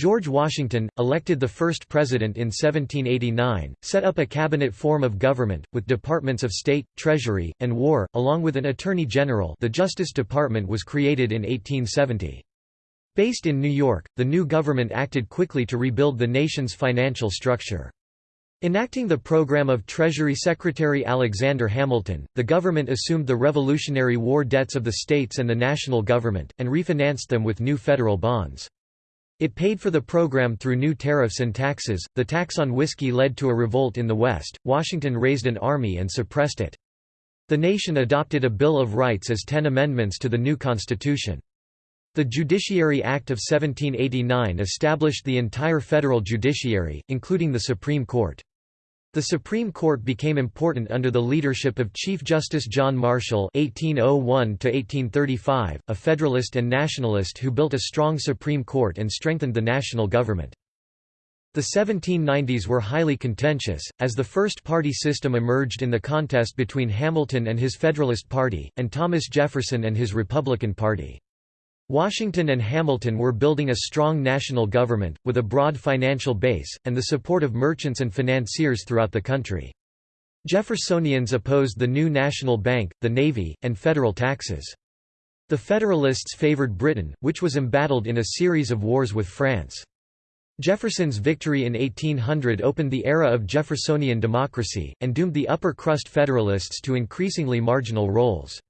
George Washington, elected the first president in 1789, set up a cabinet form of government, with departments of state, treasury, and war, along with an attorney general the Justice Department was created in 1870. Based in New York, the new government acted quickly to rebuild the nation's financial structure. Enacting the program of Treasury Secretary Alexander Hamilton, the government assumed the Revolutionary War debts of the states and the national government, and refinanced them with new federal bonds. It paid for the program through new tariffs and taxes. The tax on whiskey led to a revolt in the West. Washington raised an army and suppressed it. The nation adopted a Bill of Rights as ten amendments to the new Constitution. The Judiciary Act of 1789 established the entire federal judiciary, including the Supreme Court. The Supreme Court became important under the leadership of Chief Justice John Marshall (1801–1835), a Federalist and Nationalist who built a strong Supreme Court and strengthened the national government. The 1790s were highly contentious, as the first-party system emerged in the contest between Hamilton and his Federalist Party, and Thomas Jefferson and his Republican Party. Washington and Hamilton were building a strong national government, with a broad financial base, and the support of merchants and financiers throughout the country. Jeffersonians opposed the new national bank, the navy, and federal taxes. The Federalists favored Britain, which was embattled in a series of wars with France. Jefferson's victory in 1800 opened the era of Jeffersonian democracy, and doomed the upper crust Federalists to increasingly marginal roles.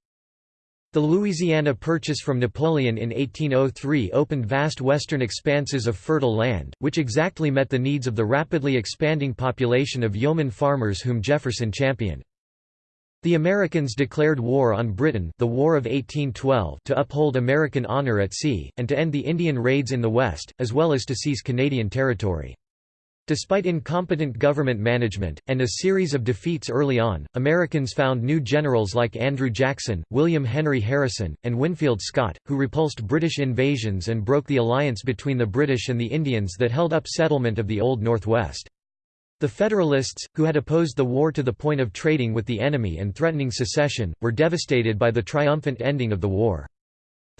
The Louisiana Purchase from Napoleon in 1803 opened vast western expanses of fertile land, which exactly met the needs of the rapidly expanding population of yeoman farmers whom Jefferson championed. The Americans declared war on Britain the War of 1812 to uphold American honor at sea, and to end the Indian raids in the West, as well as to seize Canadian territory. Despite incompetent government management, and a series of defeats early on, Americans found new generals like Andrew Jackson, William Henry Harrison, and Winfield Scott, who repulsed British invasions and broke the alliance between the British and the Indians that held up settlement of the Old Northwest. The Federalists, who had opposed the war to the point of trading with the enemy and threatening secession, were devastated by the triumphant ending of the war.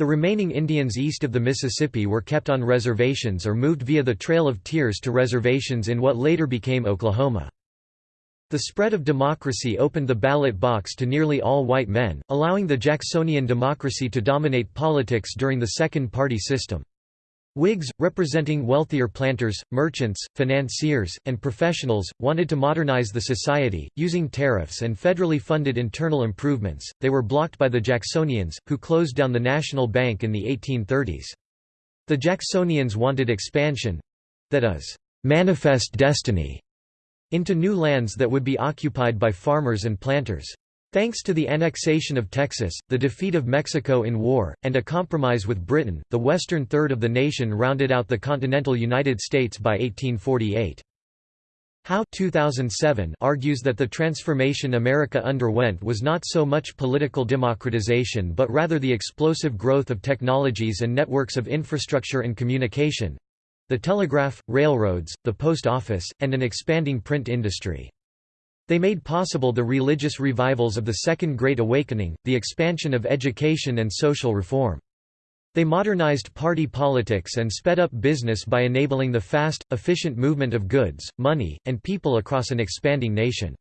The remaining Indians east of the Mississippi were kept on reservations or moved via the Trail of Tears to reservations in what later became Oklahoma. The spread of democracy opened the ballot box to nearly all white men, allowing the Jacksonian democracy to dominate politics during the second-party system. Whigs, representing wealthier planters, merchants, financiers, and professionals, wanted to modernize the society, using tariffs and federally funded internal improvements. They were blocked by the Jacksonians, who closed down the National Bank in the 1830s. The Jacksonians wanted expansion that is, manifest destiny into new lands that would be occupied by farmers and planters. Thanks to the annexation of Texas, the defeat of Mexico in war, and a compromise with Britain, the western third of the nation rounded out the continental United States by 1848. Howe 2007 argues that the transformation America underwent was not so much political democratization but rather the explosive growth of technologies and networks of infrastructure and communication—the telegraph, railroads, the post office, and an expanding print industry. They made possible the religious revivals of the Second Great Awakening, the expansion of education and social reform. They modernized party politics and sped up business by enabling the fast, efficient movement of goods, money, and people across an expanding nation.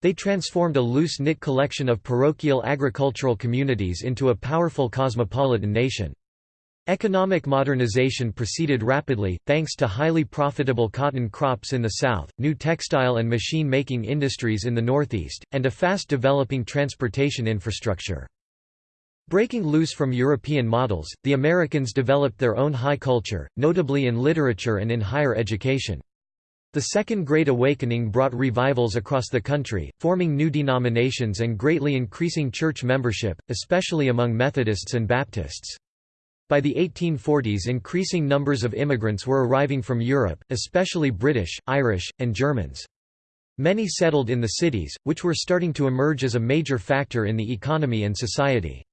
They transformed a loose-knit collection of parochial agricultural communities into a powerful cosmopolitan nation. Economic modernization proceeded rapidly, thanks to highly profitable cotton crops in the South, new textile and machine-making industries in the Northeast, and a fast-developing transportation infrastructure. Breaking loose from European models, the Americans developed their own high culture, notably in literature and in higher education. The Second Great Awakening brought revivals across the country, forming new denominations and greatly increasing church membership, especially among Methodists and Baptists. By the 1840s increasing numbers of immigrants were arriving from Europe, especially British, Irish, and Germans. Many settled in the cities, which were starting to emerge as a major factor in the economy and society.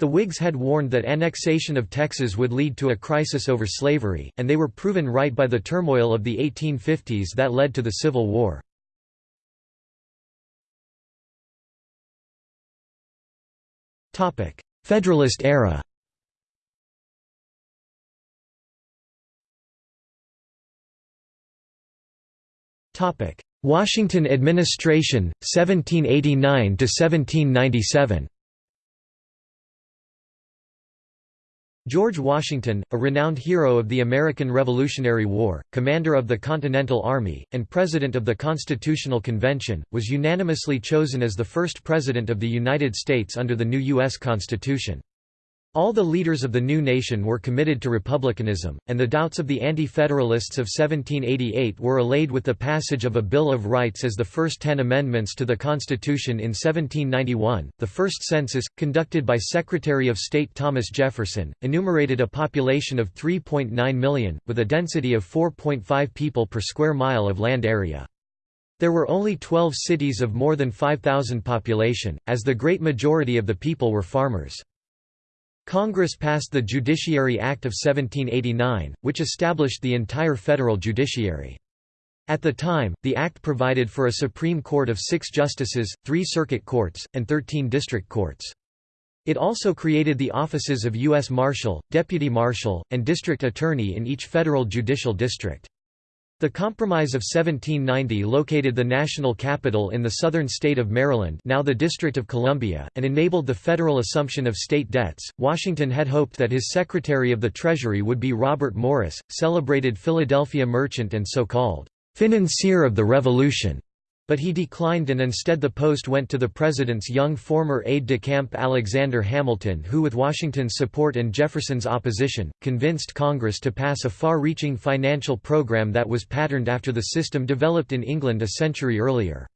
The Whigs had warned that annexation of Texas would lead to a crisis over slavery, and they were proven right by the turmoil of the 1850s that led to the Civil War. Federalist era Washington administration, 1789–1797 George Washington, a renowned hero of the American Revolutionary War, commander of the Continental Army, and president of the Constitutional Convention, was unanimously chosen as the first president of the United States under the new U.S. Constitution. All the leaders of the new nation were committed to republicanism, and the doubts of the Anti-Federalists of 1788 were allayed with the passage of a Bill of Rights as the first ten amendments to the Constitution in 1791. The first census, conducted by Secretary of State Thomas Jefferson, enumerated a population of 3.9 million, with a density of 4.5 people per square mile of land area. There were only 12 cities of more than 5,000 population, as the great majority of the people were farmers. Congress passed the Judiciary Act of 1789, which established the entire federal judiciary. At the time, the act provided for a Supreme Court of six justices, three circuit courts, and 13 district courts. It also created the offices of U.S. Marshal, Deputy Marshal, and District Attorney in each federal judicial district. The Compromise of 1790 located the national capital in the southern state of Maryland, now the District of Columbia, and enabled the federal assumption of state debts. Washington had hoped that his Secretary of the Treasury would be Robert Morris, celebrated Philadelphia merchant and so-called financier of the Revolution but he declined and instead the post went to the president's young former aide-de-camp Alexander Hamilton who with Washington's support and Jefferson's opposition, convinced Congress to pass a far-reaching financial program that was patterned after the system developed in England a century earlier.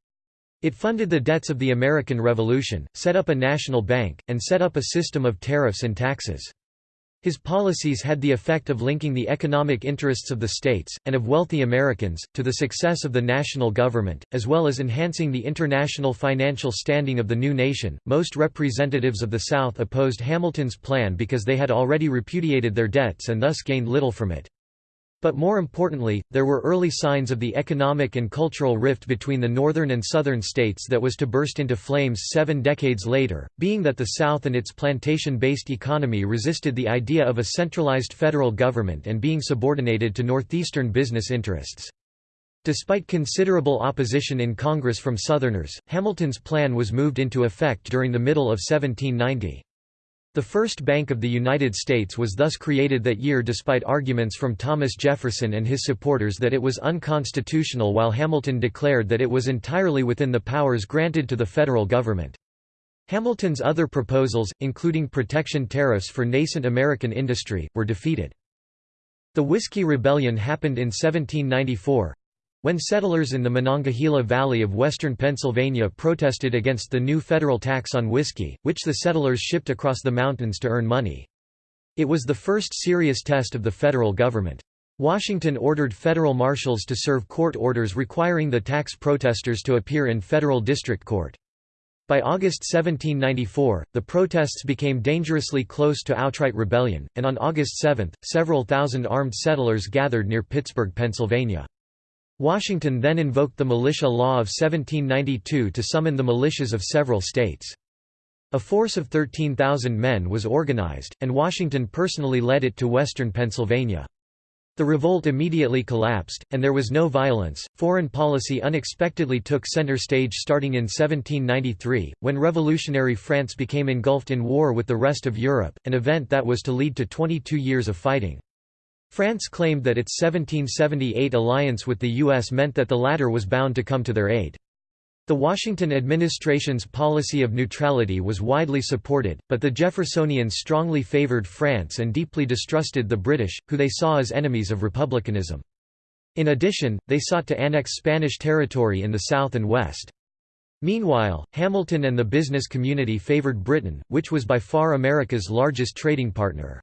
It funded the debts of the American Revolution, set up a national bank, and set up a system of tariffs and taxes. His policies had the effect of linking the economic interests of the states, and of wealthy Americans, to the success of the national government, as well as enhancing the international financial standing of the new nation. Most representatives of the South opposed Hamilton's plan because they had already repudiated their debts and thus gained little from it. But more importantly, there were early signs of the economic and cultural rift between the northern and southern states that was to burst into flames seven decades later, being that the South and its plantation-based economy resisted the idea of a centralized federal government and being subordinated to northeastern business interests. Despite considerable opposition in Congress from Southerners, Hamilton's plan was moved into effect during the middle of 1790. The First Bank of the United States was thus created that year despite arguments from Thomas Jefferson and his supporters that it was unconstitutional while Hamilton declared that it was entirely within the powers granted to the federal government. Hamilton's other proposals, including protection tariffs for nascent American industry, were defeated. The Whiskey Rebellion happened in 1794, when settlers in the Monongahela Valley of western Pennsylvania protested against the new federal tax on whiskey, which the settlers shipped across the mountains to earn money. It was the first serious test of the federal government. Washington ordered federal marshals to serve court orders requiring the tax protesters to appear in federal district court. By August 1794, the protests became dangerously close to outright rebellion, and on August 7, several thousand armed settlers gathered near Pittsburgh, Pennsylvania. Washington then invoked the militia law of 1792 to summon the militias of several states. A force of 13,000 men was organized, and Washington personally led it to western Pennsylvania. The revolt immediately collapsed, and there was no violence. Foreign policy unexpectedly took center stage starting in 1793, when revolutionary France became engulfed in war with the rest of Europe, an event that was to lead to 22 years of fighting. France claimed that its 1778 alliance with the U.S. meant that the latter was bound to come to their aid. The Washington administration's policy of neutrality was widely supported, but the Jeffersonians strongly favored France and deeply distrusted the British, who they saw as enemies of republicanism. In addition, they sought to annex Spanish territory in the south and west. Meanwhile, Hamilton and the business community favored Britain, which was by far America's largest trading partner.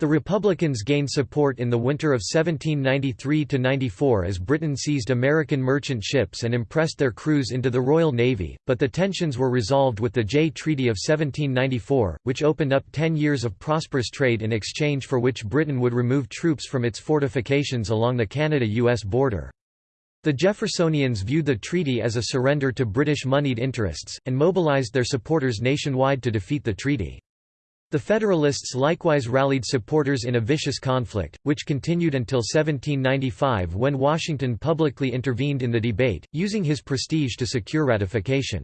The Republicans gained support in the winter of 1793–94 as Britain seized American merchant ships and impressed their crews into the Royal Navy, but the tensions were resolved with the Jay Treaty of 1794, which opened up ten years of prosperous trade in exchange for which Britain would remove troops from its fortifications along the Canada-US border. The Jeffersonians viewed the treaty as a surrender to British moneyed interests, and mobilized their supporters nationwide to defeat the treaty. The Federalists likewise rallied supporters in a vicious conflict, which continued until 1795 when Washington publicly intervened in the debate, using his prestige to secure ratification.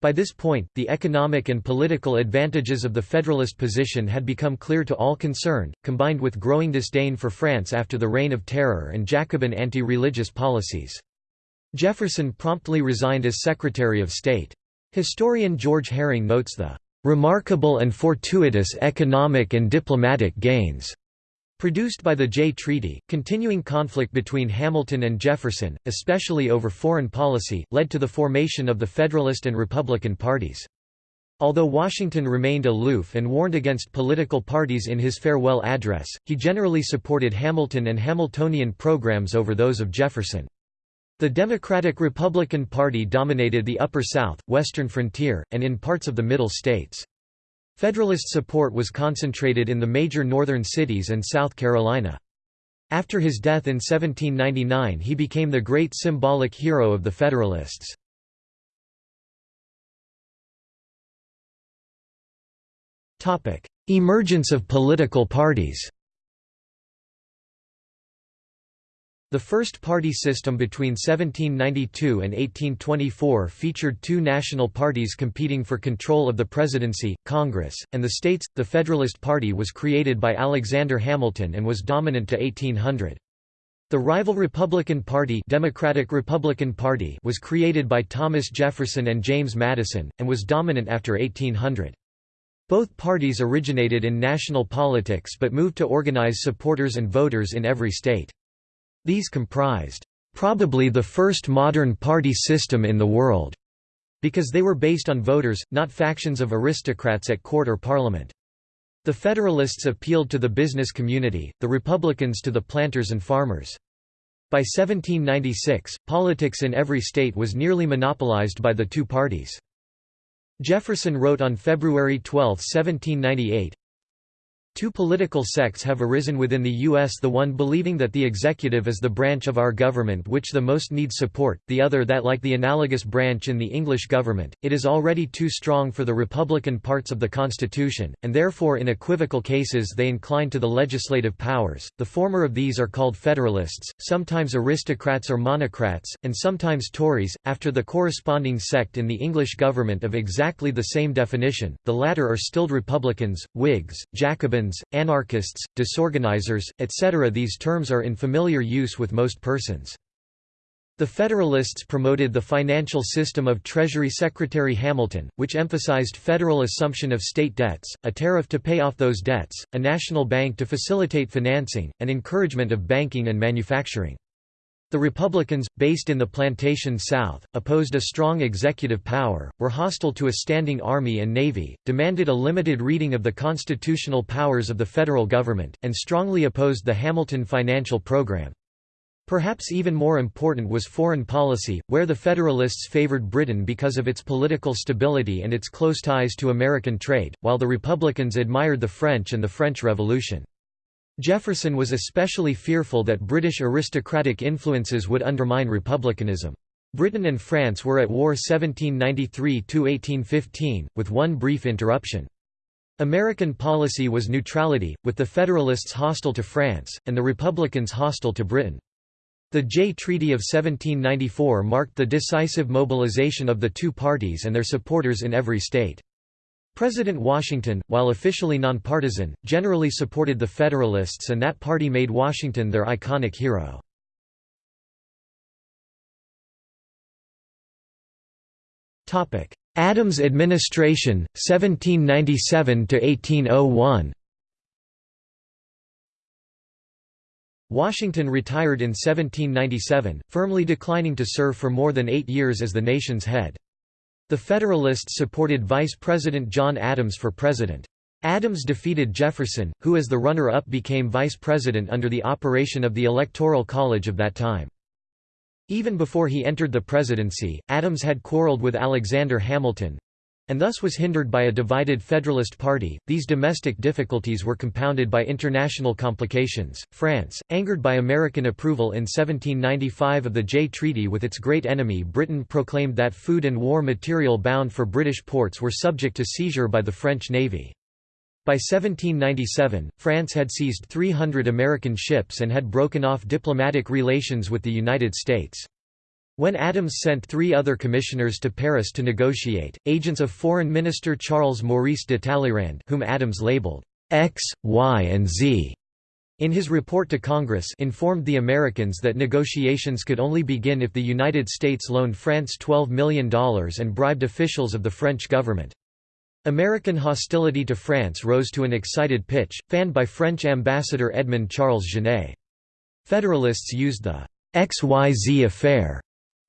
By this point, the economic and political advantages of the Federalist position had become clear to all concerned, combined with growing disdain for France after the Reign of Terror and Jacobin anti-religious policies. Jefferson promptly resigned as Secretary of State. Historian George Herring notes the remarkable and fortuitous economic and diplomatic gains produced by the Jay Treaty. Continuing conflict between Hamilton and Jefferson, especially over foreign policy, led to the formation of the Federalist and Republican parties. Although Washington remained aloof and warned against political parties in his farewell address, he generally supported Hamilton and Hamiltonian programs over those of Jefferson. The Democratic-Republican Party dominated the Upper South, Western Frontier, and in parts of the Middle States. Federalist support was concentrated in the major northern cities and South Carolina. After his death in 1799 he became the great symbolic hero of the Federalists. Emergence of political parties The first party system between 1792 and 1824 featured two national parties competing for control of the presidency, Congress, and the states. The Federalist Party was created by Alexander Hamilton and was dominant to 1800. The rival Republican Party, Democratic Republican Party was created by Thomas Jefferson and James Madison, and was dominant after 1800. Both parties originated in national politics but moved to organize supporters and voters in every state. These comprised, "...probably the first modern party system in the world", because they were based on voters, not factions of aristocrats at court or parliament. The Federalists appealed to the business community, the Republicans to the planters and farmers. By 1796, politics in every state was nearly monopolized by the two parties. Jefferson wrote on February 12, 1798, Two political sects have arisen within the U.S. the one believing that the executive is the branch of our government which the most needs support, the other that like the analogous branch in the English government, it is already too strong for the Republican parts of the Constitution, and therefore in equivocal cases they incline to the legislative powers. The former of these are called Federalists, sometimes aristocrats or monocrats, and sometimes Tories, after the corresponding sect in the English government of exactly the same definition, the latter are stilled Republicans, Whigs, Jacobins anarchists, disorganizers, etc. These terms are in familiar use with most persons. The Federalists promoted the financial system of Treasury Secretary Hamilton, which emphasized federal assumption of state debts, a tariff to pay off those debts, a national bank to facilitate financing, and encouragement of banking and manufacturing. The Republicans, based in the plantation South, opposed a strong executive power, were hostile to a standing army and navy, demanded a limited reading of the constitutional powers of the federal government, and strongly opposed the Hamilton financial program. Perhaps even more important was foreign policy, where the Federalists favored Britain because of its political stability and its close ties to American trade, while the Republicans admired the French and the French Revolution. Jefferson was especially fearful that British aristocratic influences would undermine republicanism. Britain and France were at war 1793–1815, with one brief interruption. American policy was neutrality, with the Federalists hostile to France, and the Republicans hostile to Britain. The Jay Treaty of 1794 marked the decisive mobilization of the two parties and their supporters in every state. President Washington, while officially nonpartisan, generally supported the Federalists and that party made Washington their iconic hero. Adams administration, 1797–1801 Washington retired in 1797, firmly declining to serve for more than eight years as the nation's head. The Federalists supported Vice President John Adams for president. Adams defeated Jefferson, who as the runner-up became vice president under the operation of the Electoral College of that time. Even before he entered the presidency, Adams had quarreled with Alexander Hamilton, and thus was hindered by a divided Federalist Party. These domestic difficulties were compounded by international complications. France, angered by American approval in 1795 of the Jay Treaty with its great enemy Britain, proclaimed that food and war material bound for British ports were subject to seizure by the French Navy. By 1797, France had seized 300 American ships and had broken off diplomatic relations with the United States. When Adams sent three other commissioners to Paris to negotiate, agents of Foreign Minister Charles Maurice de Talleyrand whom Adams labeled X, Y and Z in his report to Congress informed the Americans that negotiations could only begin if the United States loaned France $12 million and bribed officials of the French government. American hostility to France rose to an excited pitch, fanned by French ambassador Edmond Charles Genet. Federalists used the XYZ affair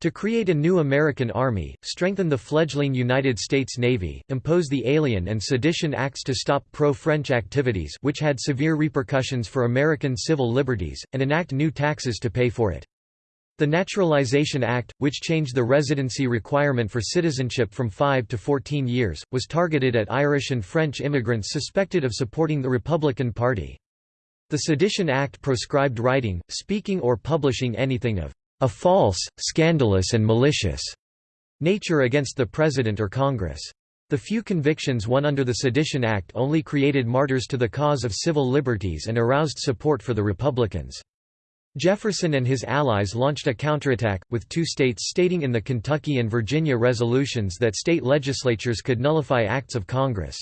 to create a new American army, strengthen the fledgling United States Navy, impose the Alien and Sedition Acts to stop pro-French activities which had severe repercussions for American civil liberties, and enact new taxes to pay for it. The Naturalization Act, which changed the residency requirement for citizenship from 5 to 14 years, was targeted at Irish and French immigrants suspected of supporting the Republican Party. The Sedition Act proscribed writing, speaking or publishing anything of a false, scandalous and malicious nature against the President or Congress. The few convictions won under the Sedition Act only created martyrs to the cause of civil liberties and aroused support for the Republicans. Jefferson and his allies launched a counterattack, with two states stating in the Kentucky and Virginia resolutions that state legislatures could nullify acts of Congress.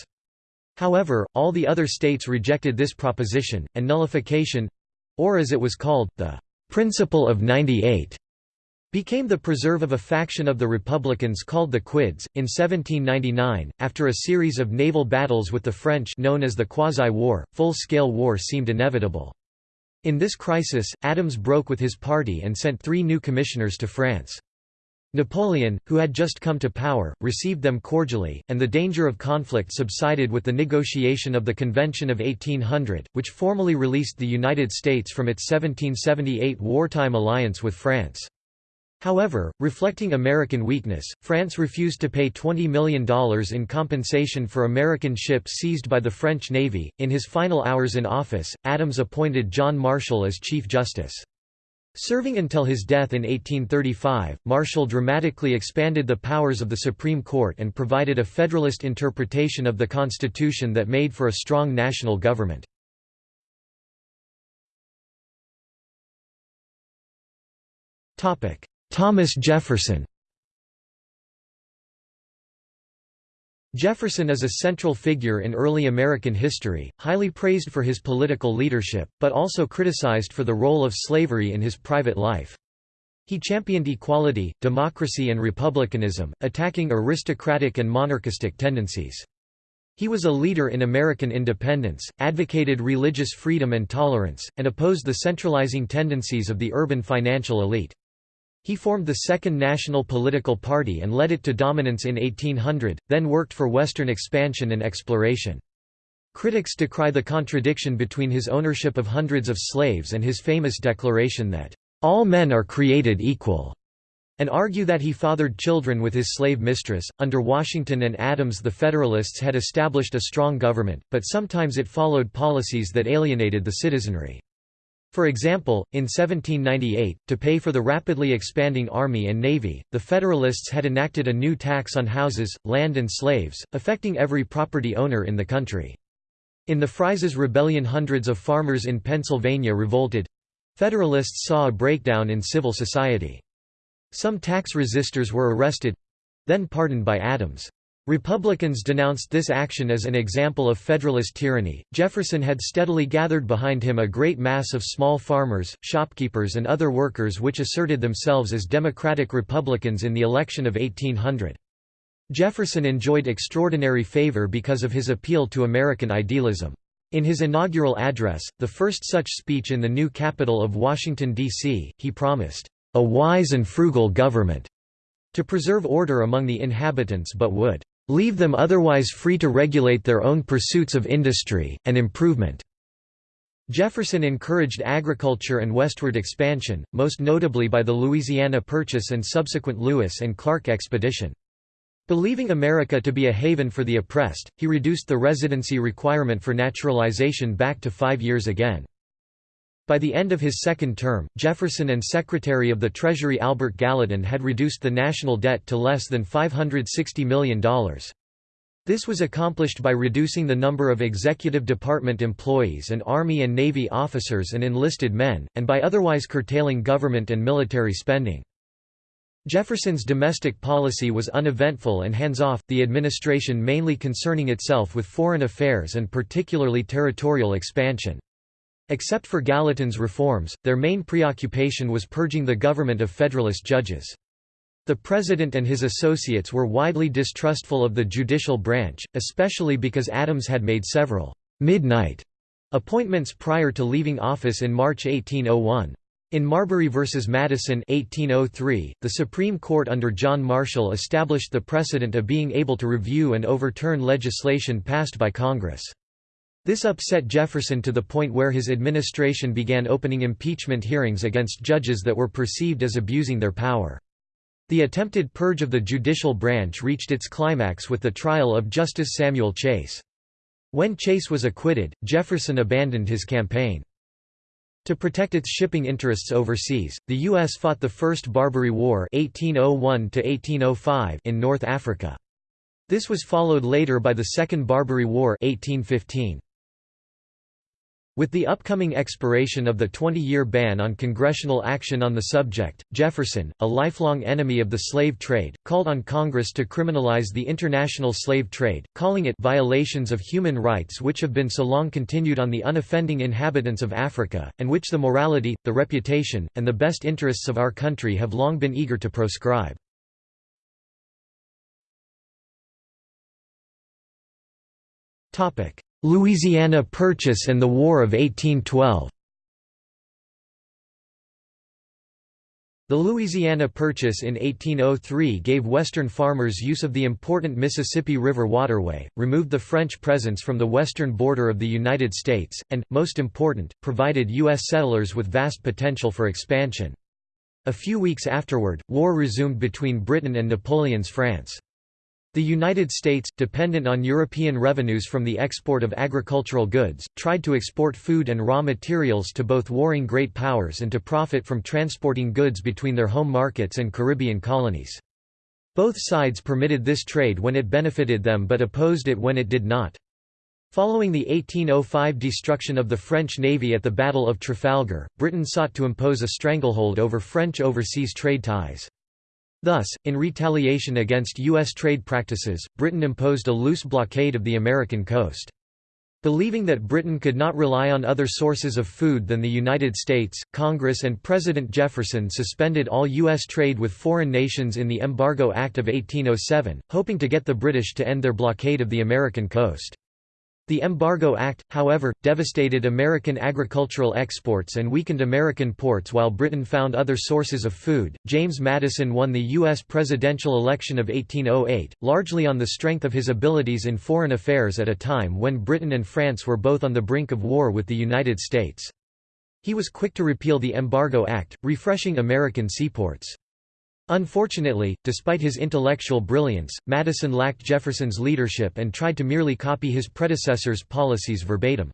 However, all the other states rejected this proposition, and nullification—or as it was called, the "'Principle of 98' became the preserve of a faction of the Republicans called the Quids. In 1799, after a series of naval battles with the French known as the Quasi-War, full-scale war seemed inevitable. In this crisis, Adams broke with his party and sent three new commissioners to France. Napoleon, who had just come to power, received them cordially, and the danger of conflict subsided with the negotiation of the Convention of 1800, which formally released the United States from its 1778 wartime alliance with France. However, reflecting American weakness, France refused to pay $20 million in compensation for American ships seized by the French Navy. In his final hours in office, Adams appointed John Marshall as Chief Justice. Serving until his death in 1835, Marshall dramatically expanded the powers of the Supreme Court and provided a Federalist interpretation of the Constitution that made for a strong national government. Thomas Jefferson Jefferson is a central figure in early American history, highly praised for his political leadership, but also criticized for the role of slavery in his private life. He championed equality, democracy and republicanism, attacking aristocratic and monarchistic tendencies. He was a leader in American independence, advocated religious freedom and tolerance, and opposed the centralizing tendencies of the urban financial elite. He formed the Second National Political Party and led it to dominance in 1800, then worked for Western expansion and exploration. Critics decry the contradiction between his ownership of hundreds of slaves and his famous declaration that, "...all men are created equal." and argue that he fathered children with his slave mistress. Under Washington and Adams, the Federalists had established a strong government, but sometimes it followed policies that alienated the citizenry. For example, in 1798, to pay for the rapidly expanding Army and Navy, the Federalists had enacted a new tax on houses, land and slaves, affecting every property owner in the country. In the Fries's Rebellion hundreds of farmers in Pennsylvania revolted. Federalists saw a breakdown in civil society. Some tax resistors were arrested—then pardoned by Adams. Republicans denounced this action as an example of Federalist tyranny. Jefferson had steadily gathered behind him a great mass of small farmers, shopkeepers, and other workers which asserted themselves as Democratic Republicans in the election of 1800. Jefferson enjoyed extraordinary favor because of his appeal to American idealism. In his inaugural address, the first such speech in the new capital of Washington, D.C., he promised, "...a wise and frugal government," to preserve order among the inhabitants but would leave them otherwise free to regulate their own pursuits of industry, and improvement." Jefferson encouraged agriculture and westward expansion, most notably by the Louisiana Purchase and subsequent Lewis and Clark expedition. Believing America to be a haven for the oppressed, he reduced the residency requirement for naturalization back to five years again. By the end of his second term, Jefferson and Secretary of the Treasury Albert Gallatin had reduced the national debt to less than $560 million. This was accomplished by reducing the number of executive department employees and Army and Navy officers and enlisted men, and by otherwise curtailing government and military spending. Jefferson's domestic policy was uneventful and hands-off, the administration mainly concerning itself with foreign affairs and particularly territorial expansion. Except for Gallatin's reforms, their main preoccupation was purging the government of Federalist judges. The president and his associates were widely distrustful of the judicial branch, especially because Adams had made several «midnight» appointments prior to leaving office in March 1801. In Marbury v. Madison 1803, the Supreme Court under John Marshall established the precedent of being able to review and overturn legislation passed by Congress. This upset Jefferson to the point where his administration began opening impeachment hearings against judges that were perceived as abusing their power. The attempted purge of the judicial branch reached its climax with the trial of Justice Samuel Chase. When Chase was acquitted, Jefferson abandoned his campaign. To protect its shipping interests overseas, the U.S. fought the First Barbary War 1801 in North Africa. This was followed later by the Second Barbary War 1815. With the upcoming expiration of the 20-year ban on congressional action on the subject, Jefferson, a lifelong enemy of the slave trade, called on Congress to criminalize the international slave trade, calling it violations of human rights which have been so long continued on the unoffending inhabitants of Africa, and which the morality, the reputation, and the best interests of our country have long been eager to proscribe. Louisiana Purchase and the War of 1812 The Louisiana Purchase in 1803 gave Western farmers use of the important Mississippi River waterway, removed the French presence from the western border of the United States, and, most important, provided U.S. settlers with vast potential for expansion. A few weeks afterward, war resumed between Britain and Napoleon's France. The United States, dependent on European revenues from the export of agricultural goods, tried to export food and raw materials to both warring great powers and to profit from transporting goods between their home markets and Caribbean colonies. Both sides permitted this trade when it benefited them but opposed it when it did not. Following the 1805 destruction of the French navy at the Battle of Trafalgar, Britain sought to impose a stranglehold over French overseas trade ties. Thus, in retaliation against U.S. trade practices, Britain imposed a loose blockade of the American coast. Believing that Britain could not rely on other sources of food than the United States, Congress and President Jefferson suspended all U.S. trade with foreign nations in the Embargo Act of 1807, hoping to get the British to end their blockade of the American coast. The Embargo Act, however, devastated American agricultural exports and weakened American ports while Britain found other sources of food. James Madison won the U.S. presidential election of 1808, largely on the strength of his abilities in foreign affairs at a time when Britain and France were both on the brink of war with the United States. He was quick to repeal the Embargo Act, refreshing American seaports. Unfortunately, despite his intellectual brilliance, Madison lacked Jefferson's leadership and tried to merely copy his predecessor's policies verbatim.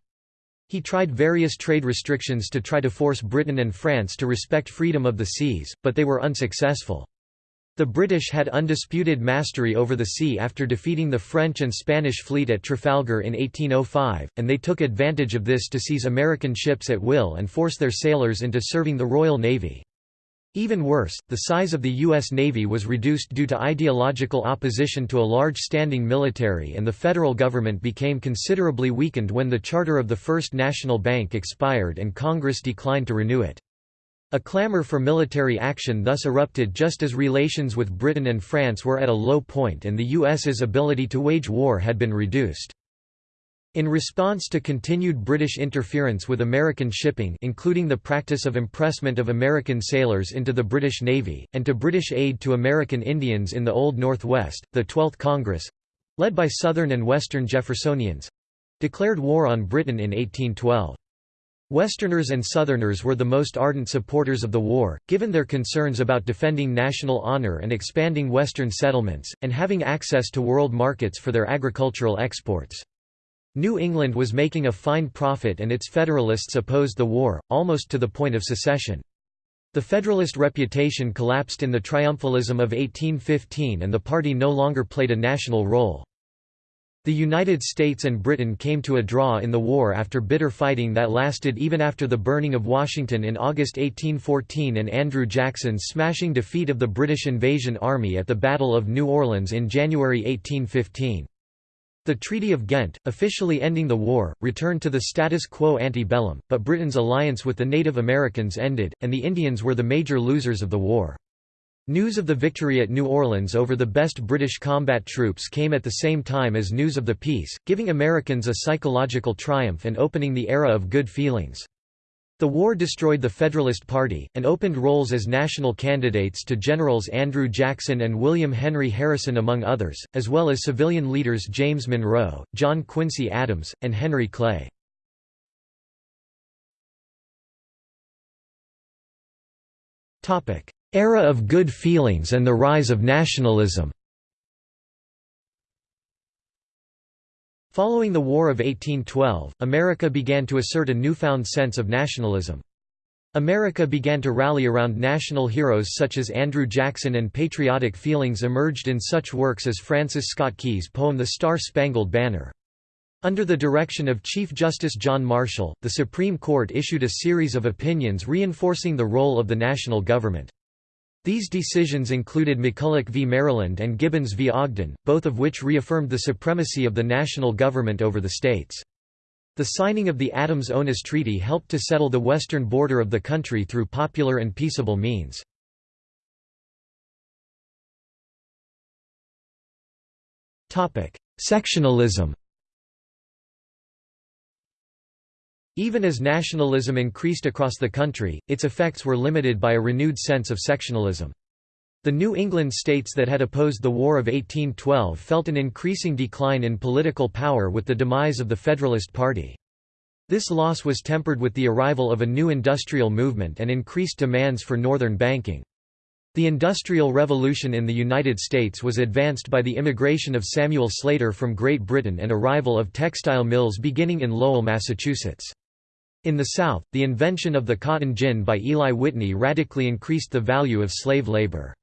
He tried various trade restrictions to try to force Britain and France to respect freedom of the seas, but they were unsuccessful. The British had undisputed mastery over the sea after defeating the French and Spanish fleet at Trafalgar in 1805, and they took advantage of this to seize American ships at will and force their sailors into serving the Royal Navy. Even worse, the size of the U.S. Navy was reduced due to ideological opposition to a large standing military and the federal government became considerably weakened when the charter of the First National Bank expired and Congress declined to renew it. A clamor for military action thus erupted just as relations with Britain and France were at a low point and the U.S.'s ability to wage war had been reduced. In response to continued British interference with American shipping including the practice of impressment of American sailors into the British Navy, and to British aid to American Indians in the Old Northwest, the Twelfth Congress—led by Southern and Western Jeffersonians—declared war on Britain in 1812. Westerners and Southerners were the most ardent supporters of the war, given their concerns about defending national honor and expanding Western settlements, and having access to world markets for their agricultural exports. New England was making a fine profit and its Federalists opposed the war, almost to the point of secession. The Federalist reputation collapsed in the triumphalism of 1815 and the party no longer played a national role. The United States and Britain came to a draw in the war after bitter fighting that lasted even after the burning of Washington in August 1814 and Andrew Jackson's smashing defeat of the British invasion army at the Battle of New Orleans in January 1815. The Treaty of Ghent, officially ending the war, returned to the status quo ante bellum, but Britain's alliance with the Native Americans ended, and the Indians were the major losers of the war. News of the victory at New Orleans over the best British combat troops came at the same time as news of the peace, giving Americans a psychological triumph and opening the era of good feelings. The war destroyed the Federalist Party, and opened roles as national candidates to Generals Andrew Jackson and William Henry Harrison among others, as well as civilian leaders James Monroe, John Quincy Adams, and Henry Clay. Era of good feelings and the rise of nationalism Following the War of 1812, America began to assert a newfound sense of nationalism. America began to rally around national heroes such as Andrew Jackson and patriotic feelings emerged in such works as Francis Scott Key's poem The Star-Spangled Banner. Under the direction of Chief Justice John Marshall, the Supreme Court issued a series of opinions reinforcing the role of the national government. These decisions included McCulloch v. Maryland and Gibbons v. Ogden, both of which reaffirmed the supremacy of the national government over the states. The signing of the Adams-Onis Treaty helped to settle the western border of the country through popular and peaceable means. Sectionalism Even as nationalism increased across the country, its effects were limited by a renewed sense of sectionalism. The New England states that had opposed the War of 1812 felt an increasing decline in political power with the demise of the Federalist Party. This loss was tempered with the arrival of a new industrial movement and increased demands for northern banking. The Industrial Revolution in the United States was advanced by the immigration of Samuel Slater from Great Britain and arrival of textile mills beginning in Lowell, Massachusetts. In the South, the invention of the cotton gin by Eli Whitney radically increased the value of slave labor.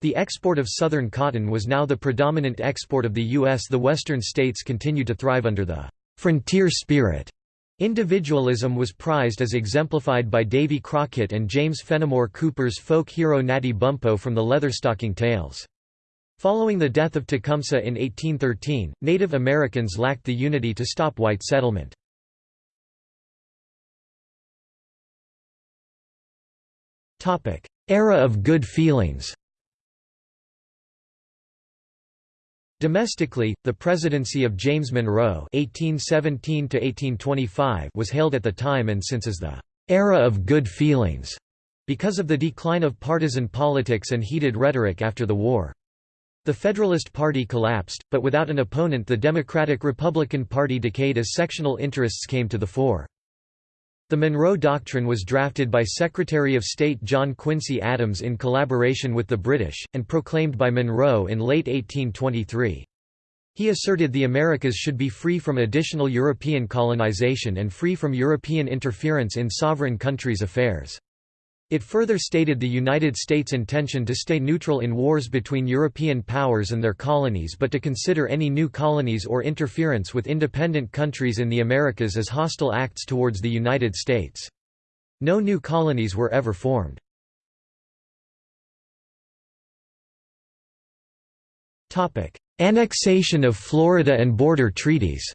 The export of Southern cotton was now the predominant export of the U.S. The Western states continued to thrive under the «frontier spirit». Individualism was prized as exemplified by Davy Crockett and James Fenimore Cooper's folk hero Natty Bumppo from the Leatherstocking Tales. Following the death of Tecumseh in 1813, Native Americans lacked the unity to stop white settlement. Era of good feelings Domestically, the presidency of James Monroe (1817–1825) was hailed at the time and since as the "era of good feelings" because of the decline of partisan politics and heated rhetoric after the war. The Federalist Party collapsed, but without an opponent the Democratic-Republican Party decayed as sectional interests came to the fore. The Monroe Doctrine was drafted by Secretary of State John Quincy Adams in collaboration with the British, and proclaimed by Monroe in late 1823. He asserted the Americas should be free from additional European colonization and free from European interference in sovereign countries' affairs. It further stated the United States' intention to stay neutral in wars between European powers and their colonies but to consider any new colonies or interference with independent countries in the Americas as hostile acts towards the United States. No new colonies were ever formed. Annexation of Florida and border treaties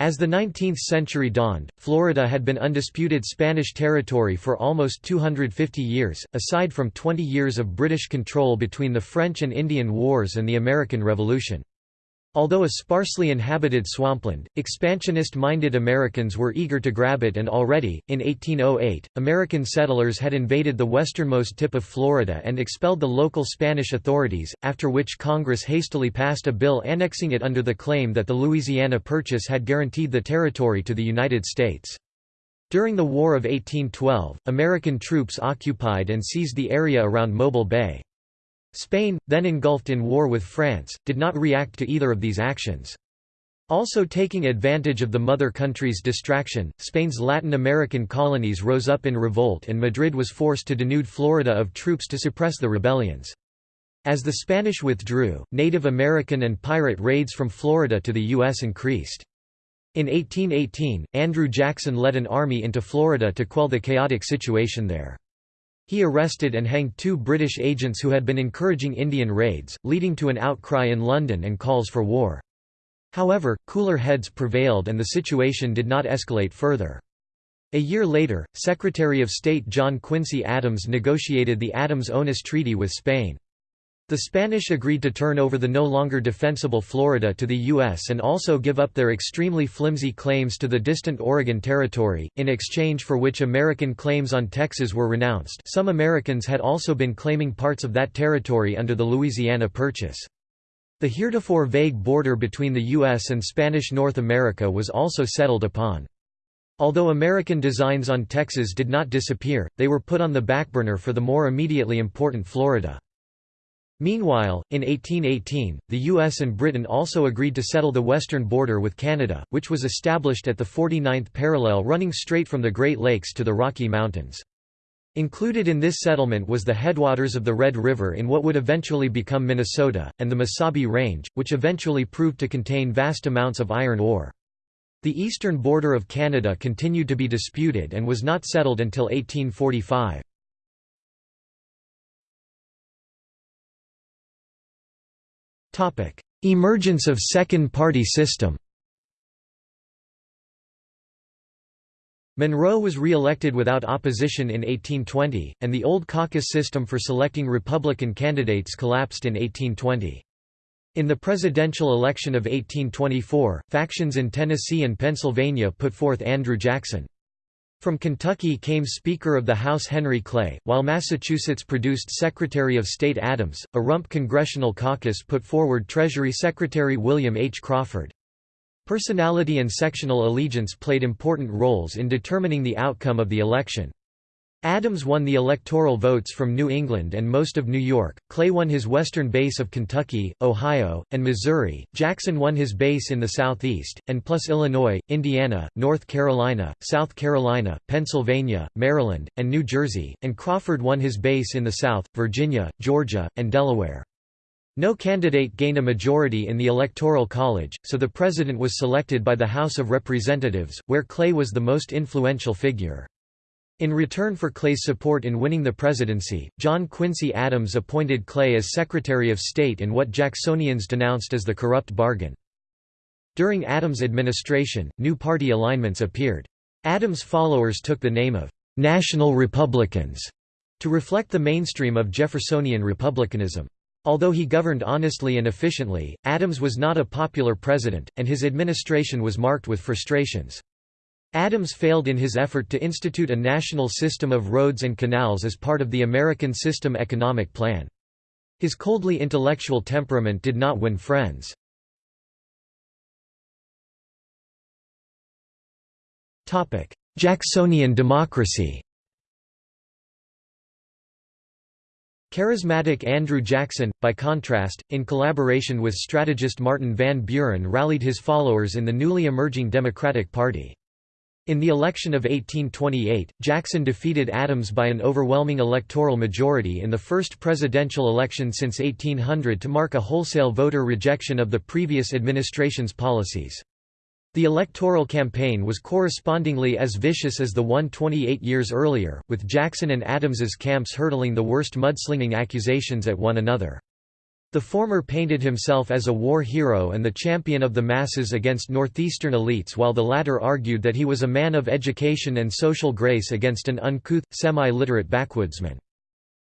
As the 19th century dawned, Florida had been undisputed Spanish territory for almost 250 years, aside from 20 years of British control between the French and Indian Wars and the American Revolution. Although a sparsely inhabited swampland, expansionist-minded Americans were eager to grab it and already, in 1808, American settlers had invaded the westernmost tip of Florida and expelled the local Spanish authorities, after which Congress hastily passed a bill annexing it under the claim that the Louisiana Purchase had guaranteed the territory to the United States. During the War of 1812, American troops occupied and seized the area around Mobile Bay. Spain, then engulfed in war with France, did not react to either of these actions. Also taking advantage of the mother country's distraction, Spain's Latin American colonies rose up in revolt and Madrid was forced to denude Florida of troops to suppress the rebellions. As the Spanish withdrew, Native American and pirate raids from Florida to the U.S. increased. In 1818, Andrew Jackson led an army into Florida to quell the chaotic situation there. He arrested and hanged two British agents who had been encouraging Indian raids, leading to an outcry in London and calls for war. However, cooler heads prevailed and the situation did not escalate further. A year later, Secretary of State John Quincy Adams negotiated the Adams-Onis Treaty with Spain. The Spanish agreed to turn over the no longer defensible Florida to the U.S. and also give up their extremely flimsy claims to the distant Oregon Territory, in exchange for which American claims on Texas were renounced some Americans had also been claiming parts of that territory under the Louisiana Purchase. The heretofore vague border between the U.S. and Spanish North America was also settled upon. Although American designs on Texas did not disappear, they were put on the backburner for the more immediately important Florida. Meanwhile, in 1818, the US and Britain also agreed to settle the western border with Canada, which was established at the 49th parallel running straight from the Great Lakes to the Rocky Mountains. Included in this settlement was the headwaters of the Red River in what would eventually become Minnesota, and the Mesabi Range, which eventually proved to contain vast amounts of iron ore. The eastern border of Canada continued to be disputed and was not settled until 1845. Emergence of second-party system Monroe was re-elected without opposition in 1820, and the old caucus system for selecting Republican candidates collapsed in 1820. In the presidential election of 1824, factions in Tennessee and Pennsylvania put forth Andrew Jackson. From Kentucky came Speaker of the House Henry Clay, while Massachusetts produced Secretary of State Adams. A rump congressional caucus put forward Treasury Secretary William H. Crawford. Personality and sectional allegiance played important roles in determining the outcome of the election. Adams won the electoral votes from New England and most of New York, Clay won his western base of Kentucky, Ohio, and Missouri, Jackson won his base in the southeast, and plus Illinois, Indiana, North Carolina, South Carolina, Pennsylvania, Maryland, and New Jersey, and Crawford won his base in the South, Virginia, Georgia, and Delaware. No candidate gained a majority in the Electoral College, so the president was selected by the House of Representatives, where Clay was the most influential figure. In return for Clay's support in winning the presidency, John Quincy Adams appointed Clay as Secretary of State in what Jacksonians denounced as the corrupt bargain. During Adams' administration, new party alignments appeared. Adams' followers took the name of «National Republicans» to reflect the mainstream of Jeffersonian republicanism. Although he governed honestly and efficiently, Adams was not a popular president, and his administration was marked with frustrations. Adams failed in his effort to institute a national system of roads and canals as part of the American System Economic Plan. His coldly intellectual temperament did not win friends. Jacksonian democracy Charismatic Andrew Jackson, by contrast, in collaboration with strategist Martin Van Buren rallied his followers in the newly emerging Democratic Party. In the election of 1828, Jackson defeated Adams by an overwhelming electoral majority in the first presidential election since 1800 to mark a wholesale voter rejection of the previous administration's policies. The electoral campaign was correspondingly as vicious as the one 28 years earlier, with Jackson and Adams's camps hurtling the worst mudslinging accusations at one another. The former painted himself as a war hero and the champion of the masses against northeastern elites while the latter argued that he was a man of education and social grace against an uncouth, semi-literate backwoodsman.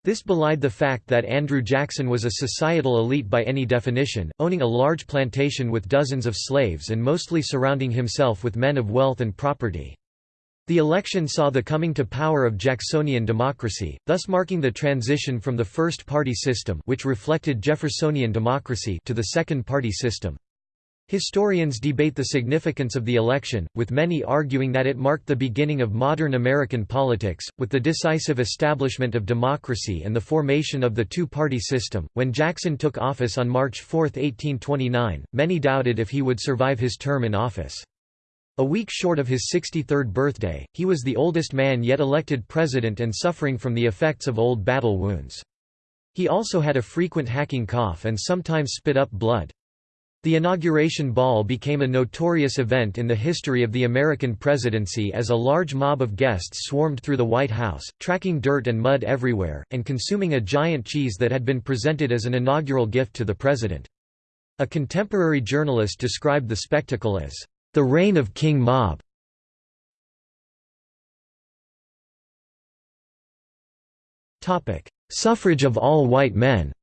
This belied the fact that Andrew Jackson was a societal elite by any definition, owning a large plantation with dozens of slaves and mostly surrounding himself with men of wealth and property. The election saw the coming to power of Jacksonian democracy, thus marking the transition from the first-party system which reflected Jeffersonian democracy to the second-party system. Historians debate the significance of the election, with many arguing that it marked the beginning of modern American politics, with the decisive establishment of democracy and the formation of the two-party system. When Jackson took office on March 4, 1829, many doubted if he would survive his term in office. A week short of his 63rd birthday, he was the oldest man yet elected president and suffering from the effects of old battle wounds. He also had a frequent hacking cough and sometimes spit up blood. The inauguration ball became a notorious event in the history of the American presidency as a large mob of guests swarmed through the White House, tracking dirt and mud everywhere, and consuming a giant cheese that had been presented as an inaugural gift to the president. A contemporary journalist described the spectacle as, "...the reign of King Mob." Suffrage of all white men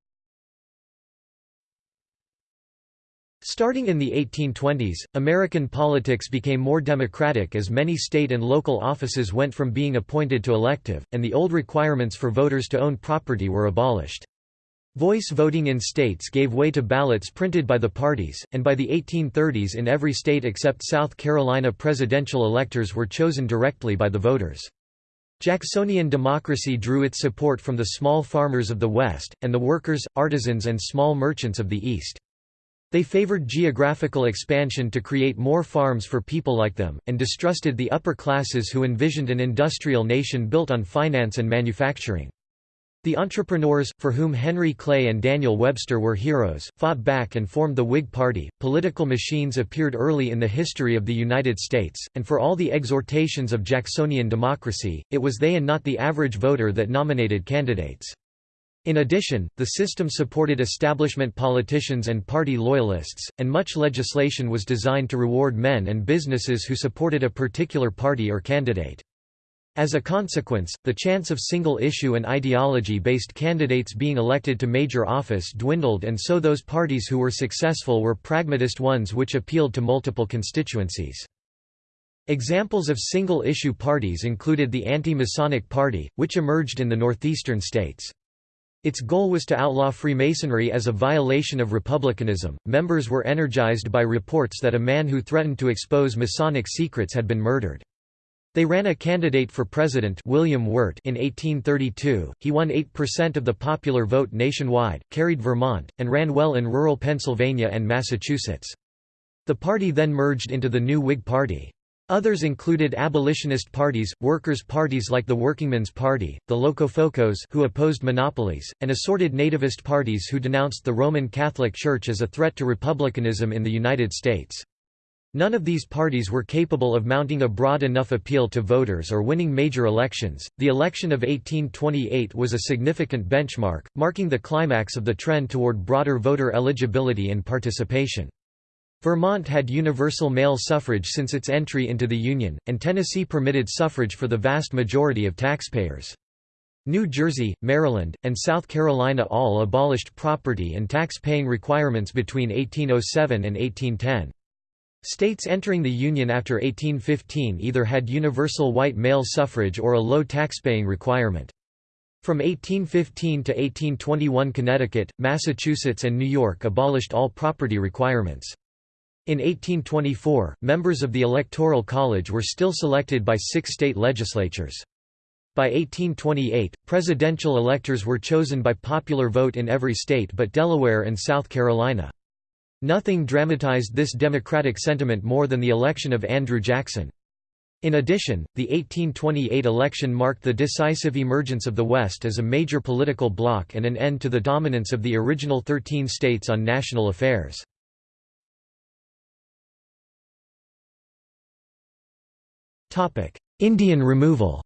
Starting in the 1820s, American politics became more democratic as many state and local offices went from being appointed to elective, and the old requirements for voters to own property were abolished. Voice voting in states gave way to ballots printed by the parties, and by the 1830s in every state except South Carolina presidential electors were chosen directly by the voters. Jacksonian democracy drew its support from the small farmers of the West, and the workers, artisans and small merchants of the East. They favored geographical expansion to create more farms for people like them, and distrusted the upper classes who envisioned an industrial nation built on finance and manufacturing. The entrepreneurs, for whom Henry Clay and Daniel Webster were heroes, fought back and formed the Whig Party. Political machines appeared early in the history of the United States, and for all the exhortations of Jacksonian democracy, it was they and not the average voter that nominated candidates. In addition, the system supported establishment politicians and party loyalists, and much legislation was designed to reward men and businesses who supported a particular party or candidate. As a consequence, the chance of single-issue and ideology-based candidates being elected to major office dwindled and so those parties who were successful were pragmatist ones which appealed to multiple constituencies. Examples of single-issue parties included the Anti-Masonic Party, which emerged in the northeastern states. Its goal was to outlaw Freemasonry as a violation of republicanism. Members were energized by reports that a man who threatened to expose Masonic secrets had been murdered. They ran a candidate for president William Wirt in 1832, he won 8% of the popular vote nationwide, carried Vermont, and ran well in rural Pennsylvania and Massachusetts. The party then merged into the new Whig Party. Others included abolitionist parties, workers' parties like the Workingmen's Party, the Locofocos who opposed monopolies, and assorted nativist parties who denounced the Roman Catholic Church as a threat to republicanism in the United States. None of these parties were capable of mounting a broad enough appeal to voters or winning major elections. The election of 1828 was a significant benchmark, marking the climax of the trend toward broader voter eligibility and participation. Vermont had universal male suffrage since its entry into the Union, and Tennessee permitted suffrage for the vast majority of taxpayers. New Jersey, Maryland, and South Carolina all abolished property and tax-paying requirements between 1807 and 1810. States entering the Union after 1815 either had universal white male suffrage or a low taxpaying requirement. From 1815 to 1821 Connecticut, Massachusetts and New York abolished all property requirements. In 1824, members of the Electoral College were still selected by six state legislatures. By 1828, presidential electors were chosen by popular vote in every state but Delaware and South Carolina. Nothing dramatized this democratic sentiment more than the election of Andrew Jackson. In addition, the 1828 election marked the decisive emergence of the West as a major political bloc and an end to the dominance of the original thirteen states on national affairs. Indian removal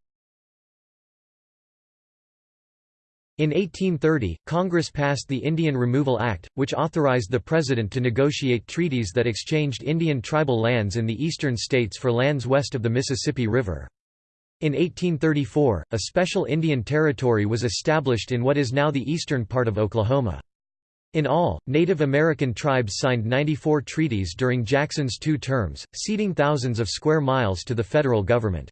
In 1830, Congress passed the Indian Removal Act, which authorized the President to negotiate treaties that exchanged Indian tribal lands in the eastern states for lands west of the Mississippi River. In 1834, a special Indian Territory was established in what is now the eastern part of Oklahoma. In all, Native American tribes signed 94 treaties during Jackson's two terms, ceding thousands of square miles to the federal government.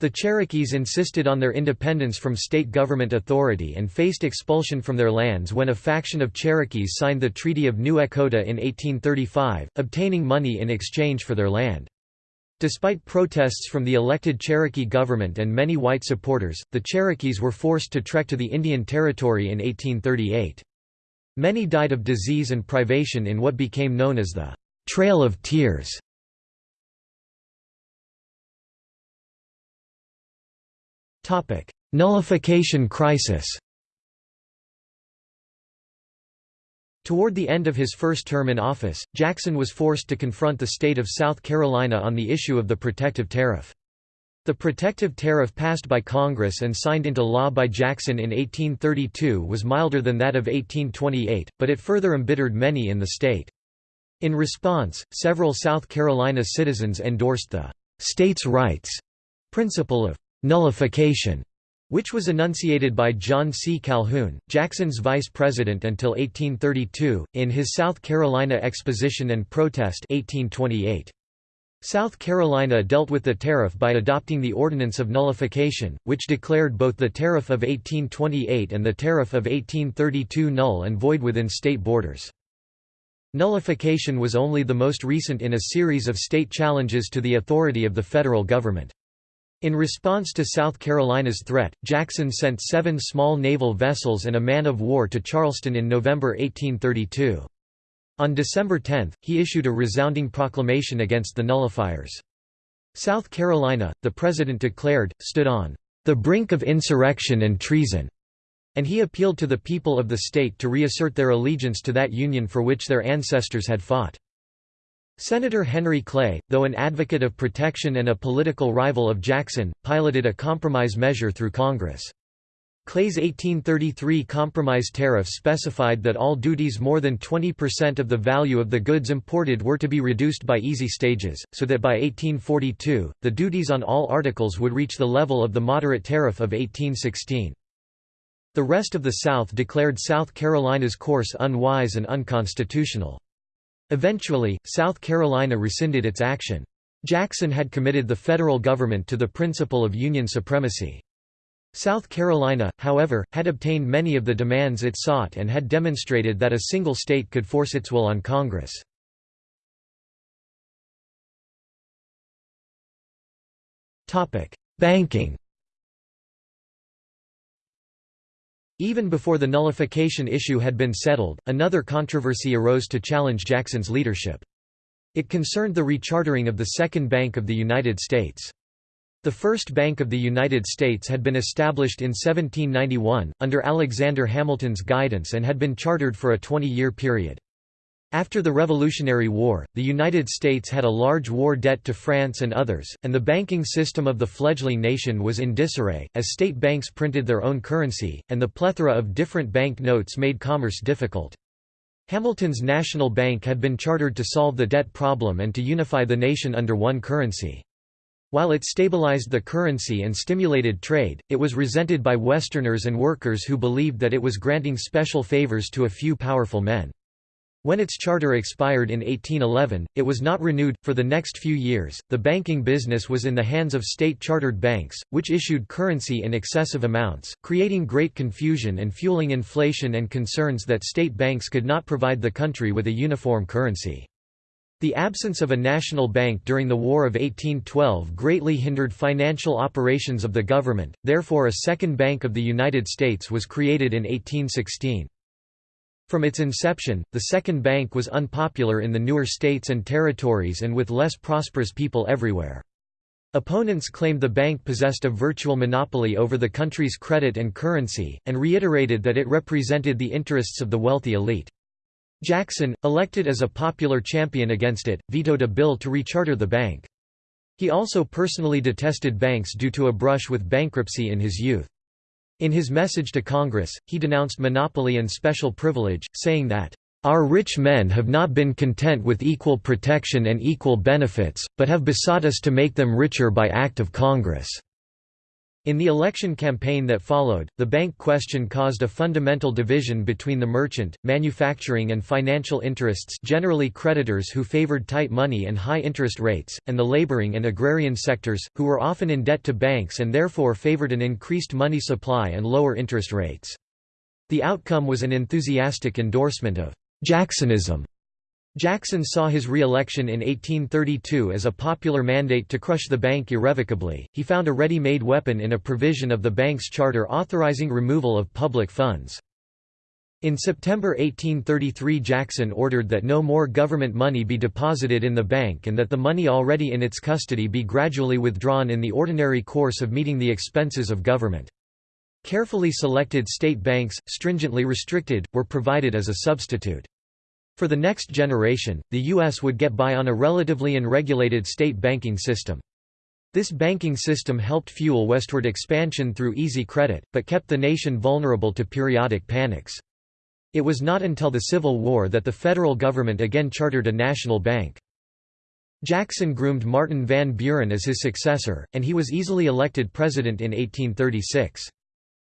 The Cherokees insisted on their independence from state government authority and faced expulsion from their lands when a faction of Cherokees signed the Treaty of New Echota in 1835, obtaining money in exchange for their land. Despite protests from the elected Cherokee government and many white supporters, the Cherokees were forced to trek to the Indian Territory in 1838. Many died of disease and privation in what became known as the Trail of Tears. Nullification crisis Toward the end of his first term in office, Jackson was forced to confront the state of South Carolina on the issue of the protective tariff. The protective tariff passed by Congress and signed into law by Jackson in 1832 was milder than that of 1828, but it further embittered many in the state. In response, several South Carolina citizens endorsed the «states' rights» principle of «nullification», which was enunciated by John C. Calhoun, Jackson's vice president until 1832, in his South Carolina Exposition and Protest 1828. South Carolina dealt with the tariff by adopting the Ordinance of Nullification, which declared both the Tariff of 1828 and the Tariff of 1832 null and void within state borders. Nullification was only the most recent in a series of state challenges to the authority of the federal government. In response to South Carolina's threat, Jackson sent seven small naval vessels and a man of war to Charleston in November 1832. On December 10, he issued a resounding proclamation against the nullifiers. South Carolina, the president declared, stood on the brink of insurrection and treason, and he appealed to the people of the state to reassert their allegiance to that union for which their ancestors had fought. Senator Henry Clay, though an advocate of protection and a political rival of Jackson, piloted a compromise measure through Congress. Clay's 1833 compromise tariff specified that all duties more than 20% of the value of the goods imported were to be reduced by easy stages, so that by 1842, the duties on all articles would reach the level of the moderate tariff of 1816. The rest of the South declared South Carolina's course unwise and unconstitutional. Eventually, South Carolina rescinded its action. Jackson had committed the federal government to the principle of Union supremacy. South Carolina, however, had obtained many of the demands it sought and had demonstrated that a single state could force its will on Congress. Banking Even before the nullification issue had been settled, another controversy arose to challenge Jackson's leadership. It concerned the rechartering of the Second Bank of the United States. The First Bank of the United States had been established in 1791, under Alexander Hamilton's guidance and had been chartered for a 20-year period. After the Revolutionary War, the United States had a large war debt to France and others, and the banking system of the fledgling nation was in disarray, as state banks printed their own currency, and the plethora of different bank notes made commerce difficult. Hamilton's National Bank had been chartered to solve the debt problem and to unify the nation under one currency. While it stabilized the currency and stimulated trade, it was resented by Westerners and workers who believed that it was granting special favors to a few powerful men. When its charter expired in 1811, it was not renewed. For the next few years, the banking business was in the hands of state chartered banks, which issued currency in excessive amounts, creating great confusion and fueling inflation and concerns that state banks could not provide the country with a uniform currency. The absence of a national bank during the War of 1812 greatly hindered financial operations of the government, therefore a second Bank of the United States was created in 1816. From its inception, the Second Bank was unpopular in the newer states and territories and with less prosperous people everywhere. Opponents claimed the bank possessed a virtual monopoly over the country's credit and currency, and reiterated that it represented the interests of the wealthy elite. Jackson, elected as a popular champion against it, vetoed a bill to recharter the bank. He also personally detested banks due to a brush with bankruptcy in his youth. In his message to Congress, he denounced monopoly and special privilege, saying that, "...our rich men have not been content with equal protection and equal benefits, but have besought us to make them richer by act of Congress." In the election campaign that followed, the bank question caused a fundamental division between the merchant, manufacturing and financial interests generally creditors who favored tight money and high interest rates, and the laboring and agrarian sectors, who were often in debt to banks and therefore favored an increased money supply and lower interest rates. The outcome was an enthusiastic endorsement of Jacksonism Jackson saw his re-election in 1832 as a popular mandate to crush the bank irrevocably. He found a ready-made weapon in a provision of the bank's charter authorizing removal of public funds. In September 1833 Jackson ordered that no more government money be deposited in the bank and that the money already in its custody be gradually withdrawn in the ordinary course of meeting the expenses of government. Carefully selected state banks, stringently restricted, were provided as a substitute. For the next generation, the U.S. would get by on a relatively unregulated state banking system. This banking system helped fuel westward expansion through easy credit, but kept the nation vulnerable to periodic panics. It was not until the Civil War that the federal government again chartered a national bank. Jackson groomed Martin Van Buren as his successor, and he was easily elected president in 1836.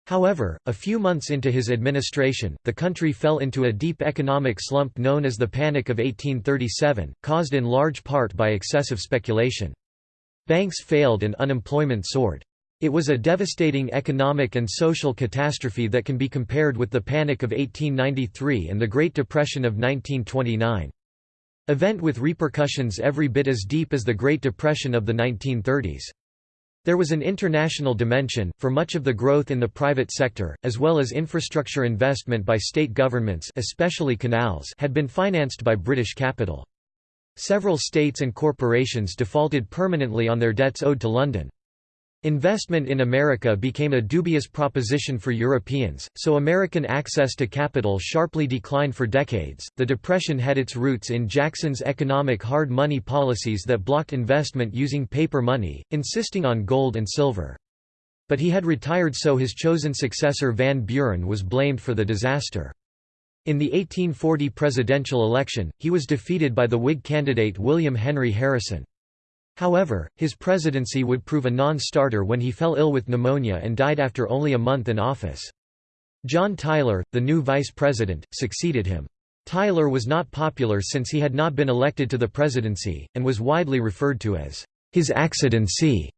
However, a few months into his administration, the country fell into a deep economic slump known as the Panic of 1837, caused in large part by excessive speculation. Banks failed and unemployment soared. It was a devastating economic and social catastrophe that can be compared with the Panic of 1893 and the Great Depression of 1929. Event with repercussions every bit as deep as the Great Depression of the 1930s. There was an international dimension, for much of the growth in the private sector, as well as infrastructure investment by state governments especially canals had been financed by British capital. Several states and corporations defaulted permanently on their debts owed to London. Investment in America became a dubious proposition for Europeans, so American access to capital sharply declined for decades. The Depression had its roots in Jackson's economic hard money policies that blocked investment using paper money, insisting on gold and silver. But he had retired, so his chosen successor Van Buren was blamed for the disaster. In the 1840 presidential election, he was defeated by the Whig candidate William Henry Harrison. However, his presidency would prove a non-starter when he fell ill with pneumonia and died after only a month in office. John Tyler, the new vice president, succeeded him. Tyler was not popular since he had not been elected to the presidency, and was widely referred to as his accidency.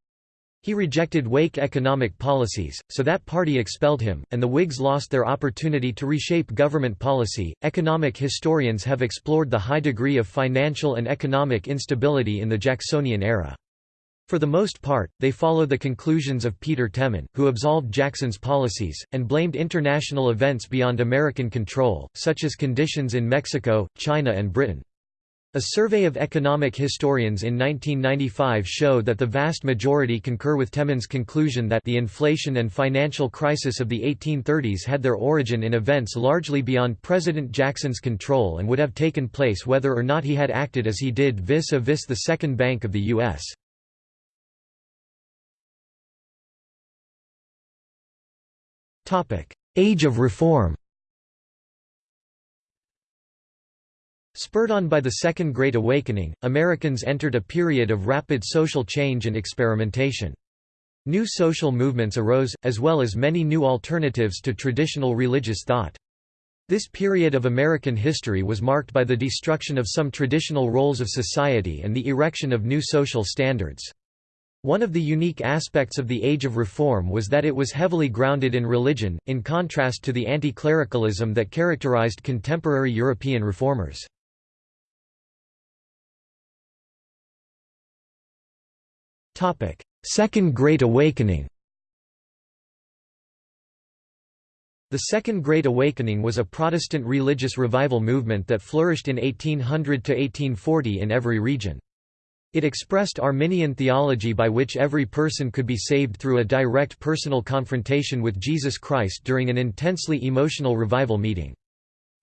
He rejected Whig economic policies, so that party expelled him, and the Whigs lost their opportunity to reshape government policy. Economic historians have explored the high degree of financial and economic instability in the Jacksonian era. For the most part, they follow the conclusions of Peter Temin, who absolved Jackson's policies, and blamed international events beyond American control, such as conditions in Mexico, China and Britain. A survey of economic historians in 1995 showed that the vast majority concur with Temin's conclusion that the inflation and financial crisis of the 1830s had their origin in events largely beyond President Jackson's control and would have taken place whether or not he had acted as he did vis-a-vis -vis the Second Bank of the U.S. Age of Reform Spurred on by the Second Great Awakening, Americans entered a period of rapid social change and experimentation. New social movements arose, as well as many new alternatives to traditional religious thought. This period of American history was marked by the destruction of some traditional roles of society and the erection of new social standards. One of the unique aspects of the Age of Reform was that it was heavily grounded in religion, in contrast to the anti-clericalism that characterized contemporary European reformers. Second Great Awakening The Second Great Awakening was a Protestant religious revival movement that flourished in 1800 to 1840 in every region. It expressed Arminian theology by which every person could be saved through a direct personal confrontation with Jesus Christ during an intensely emotional revival meeting.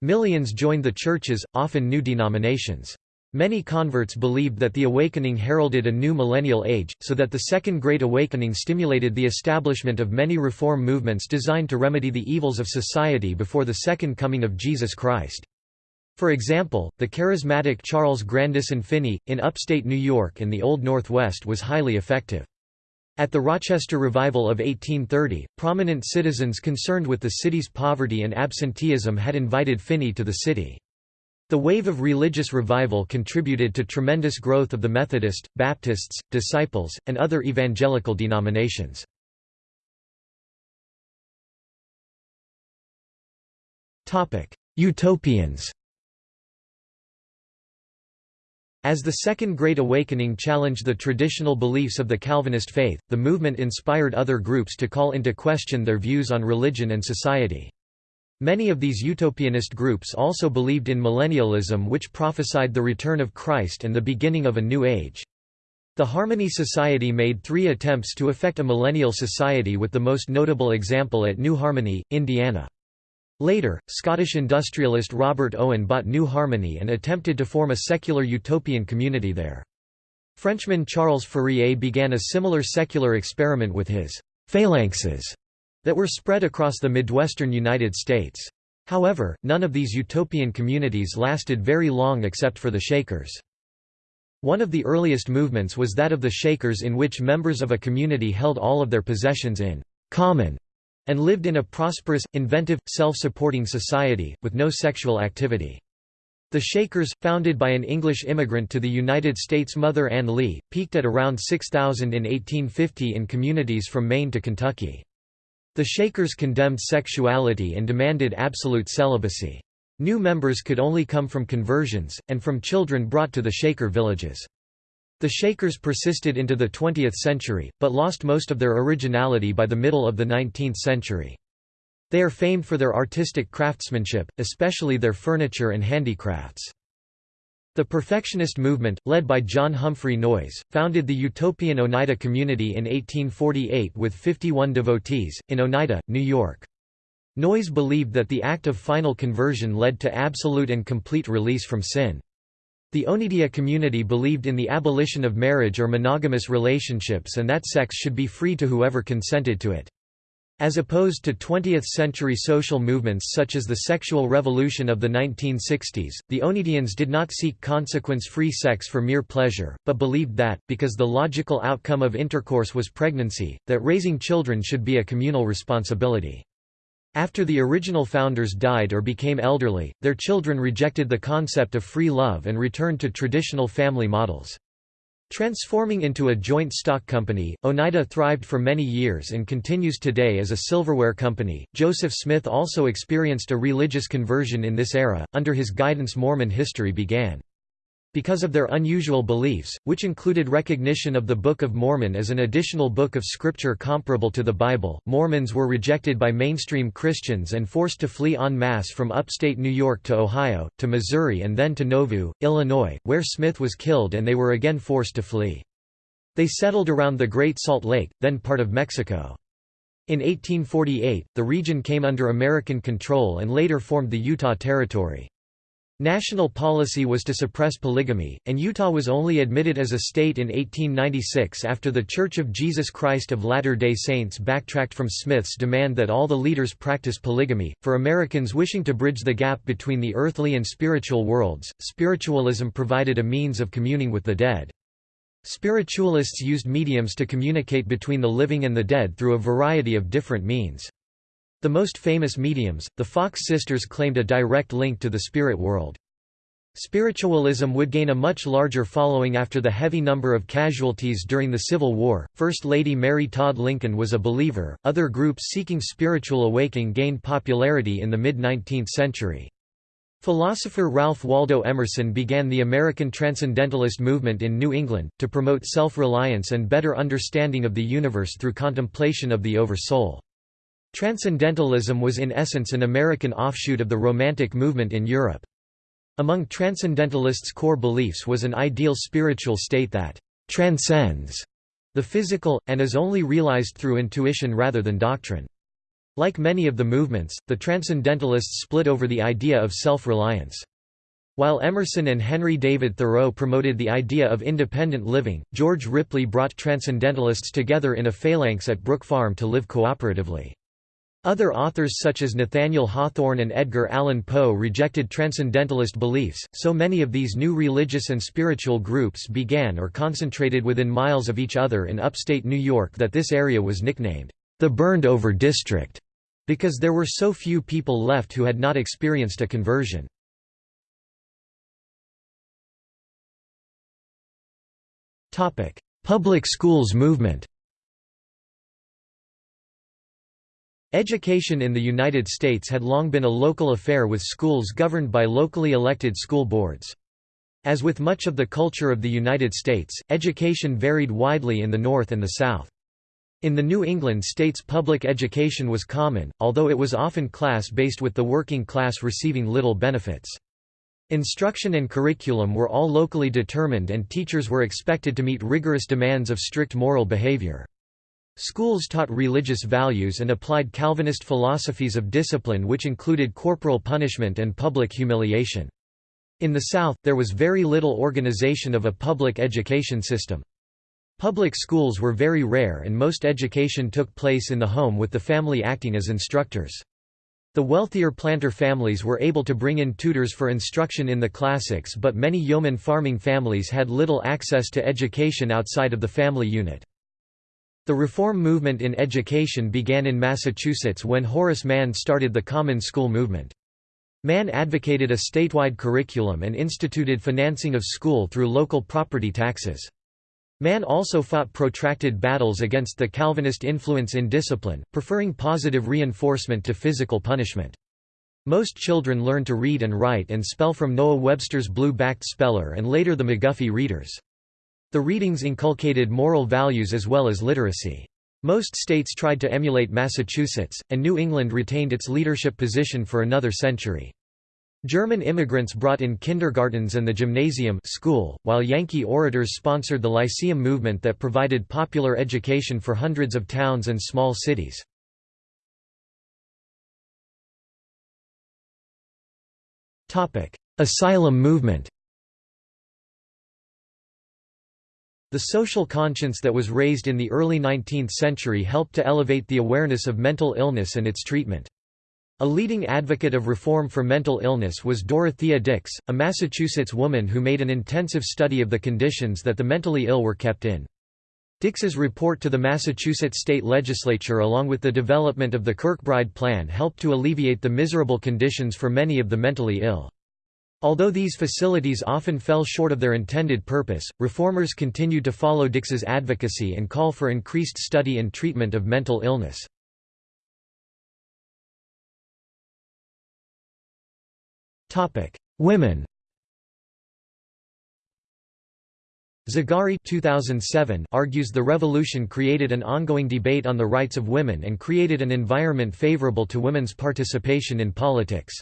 Millions joined the churches, often new denominations. Many converts believed that the awakening heralded a new millennial age, so that the Second Great Awakening stimulated the establishment of many reform movements designed to remedy the evils of society before the second coming of Jesus Christ. For example, the charismatic Charles Grandison Finney, in upstate New York and the Old Northwest was highly effective. At the Rochester Revival of 1830, prominent citizens concerned with the city's poverty and absenteeism had invited Finney to the city. The wave of religious revival contributed to tremendous growth of the Methodist, Baptists, Disciples, and other evangelical denominations. Utopians As the Second Great Awakening challenged the traditional beliefs of the Calvinist faith, the movement inspired other groups to call into question their views on religion and society. Many of these utopianist groups also believed in millennialism which prophesied the return of Christ and the beginning of a new age. The Harmony Society made three attempts to effect a millennial society with the most notable example at New Harmony, Indiana. Later, Scottish industrialist Robert Owen bought New Harmony and attempted to form a secular utopian community there. Frenchman Charles Fourier began a similar secular experiment with his «phalanxes» that were spread across the Midwestern United States. However, none of these utopian communities lasted very long except for the Shakers. One of the earliest movements was that of the Shakers in which members of a community held all of their possessions in common and lived in a prosperous, inventive, self-supporting society, with no sexual activity. The Shakers, founded by an English immigrant to the United States Mother Ann Lee, peaked at around 6,000 in 1850 in communities from Maine to Kentucky. The Shakers condemned sexuality and demanded absolute celibacy. New members could only come from conversions, and from children brought to the Shaker villages. The Shakers persisted into the 20th century, but lost most of their originality by the middle of the 19th century. They are famed for their artistic craftsmanship, especially their furniture and handicrafts. The Perfectionist movement, led by John Humphrey Noyes, founded the utopian Oneida community in 1848 with 51 devotees, in Oneida, New York. Noyes believed that the act of final conversion led to absolute and complete release from sin. The Oneida community believed in the abolition of marriage or monogamous relationships and that sex should be free to whoever consented to it. As opposed to 20th-century social movements such as the sexual revolution of the 1960s, the Oneidians did not seek consequence-free sex for mere pleasure, but believed that, because the logical outcome of intercourse was pregnancy, that raising children should be a communal responsibility. After the original founders died or became elderly, their children rejected the concept of free love and returned to traditional family models. Transforming into a joint stock company, Oneida thrived for many years and continues today as a silverware company. Joseph Smith also experienced a religious conversion in this era. Under his guidance, Mormon history began. Because of their unusual beliefs, which included recognition of the Book of Mormon as an additional book of scripture comparable to the Bible, Mormons were rejected by mainstream Christians and forced to flee en masse from upstate New York to Ohio, to Missouri and then to Nauvoo, Illinois, where Smith was killed and they were again forced to flee. They settled around the Great Salt Lake, then part of Mexico. In 1848, the region came under American control and later formed the Utah Territory. National policy was to suppress polygamy, and Utah was only admitted as a state in 1896 after the Church of Jesus Christ of Latter-day Saints backtracked from Smith's demand that all the leaders practice polygamy. For Americans wishing to bridge the gap between the earthly and spiritual worlds, spiritualism provided a means of communing with the dead. Spiritualists used mediums to communicate between the living and the dead through a variety of different means. The most famous mediums, the Fox sisters claimed a direct link to the spirit world. Spiritualism would gain a much larger following after the heavy number of casualties during the Civil War. First Lady Mary Todd Lincoln was a believer. Other groups seeking spiritual awakening gained popularity in the mid 19th century. Philosopher Ralph Waldo Emerson began the American Transcendentalist movement in New England, to promote self-reliance and better understanding of the universe through contemplation of the Over-Soul. Transcendentalism was in essence an American offshoot of the Romantic movement in Europe. Among Transcendentalists' core beliefs was an ideal spiritual state that «transcends» the physical, and is only realized through intuition rather than doctrine. Like many of the movements, the Transcendentalists split over the idea of self-reliance. While Emerson and Henry David Thoreau promoted the idea of independent living, George Ripley brought Transcendentalists together in a phalanx at Brook Farm to live cooperatively. Other authors such as Nathaniel Hawthorne and Edgar Allan Poe rejected transcendentalist beliefs, so many of these new religious and spiritual groups began or concentrated within miles of each other in upstate New York that this area was nicknamed, the Burned-Over District, because there were so few people left who had not experienced a conversion. Public schools movement Education in the United States had long been a local affair with schools governed by locally elected school boards. As with much of the culture of the United States, education varied widely in the North and the South. In the New England states public education was common, although it was often class-based with the working class receiving little benefits. Instruction and curriculum were all locally determined and teachers were expected to meet rigorous demands of strict moral behavior. Schools taught religious values and applied Calvinist philosophies of discipline which included corporal punishment and public humiliation. In the South, there was very little organization of a public education system. Public schools were very rare and most education took place in the home with the family acting as instructors. The wealthier planter families were able to bring in tutors for instruction in the classics but many yeoman farming families had little access to education outside of the family unit. The reform movement in education began in Massachusetts when Horace Mann started the Common School movement. Mann advocated a statewide curriculum and instituted financing of school through local property taxes. Mann also fought protracted battles against the Calvinist influence in discipline, preferring positive reinforcement to physical punishment. Most children learn to read and write and spell from Noah Webster's blue-backed speller and later the McGuffey readers. The readings inculcated moral values as well as literacy. Most states tried to emulate Massachusetts, and New England retained its leadership position for another century. German immigrants brought in kindergartens and the gymnasium school, while Yankee orators sponsored the Lyceum movement that provided popular education for hundreds of towns and small cities. Asylum movement The social conscience that was raised in the early 19th century helped to elevate the awareness of mental illness and its treatment. A leading advocate of reform for mental illness was Dorothea Dix, a Massachusetts woman who made an intensive study of the conditions that the mentally ill were kept in. Dix's report to the Massachusetts state legislature along with the development of the Kirkbride Plan helped to alleviate the miserable conditions for many of the mentally ill. Although these facilities often fell short of their intended purpose, reformers continued to follow Dix's advocacy and call for increased study and treatment of mental illness. Women Zagarri 2007 argues the revolution created an ongoing debate on the rights of women and created an environment favorable to women's participation in politics.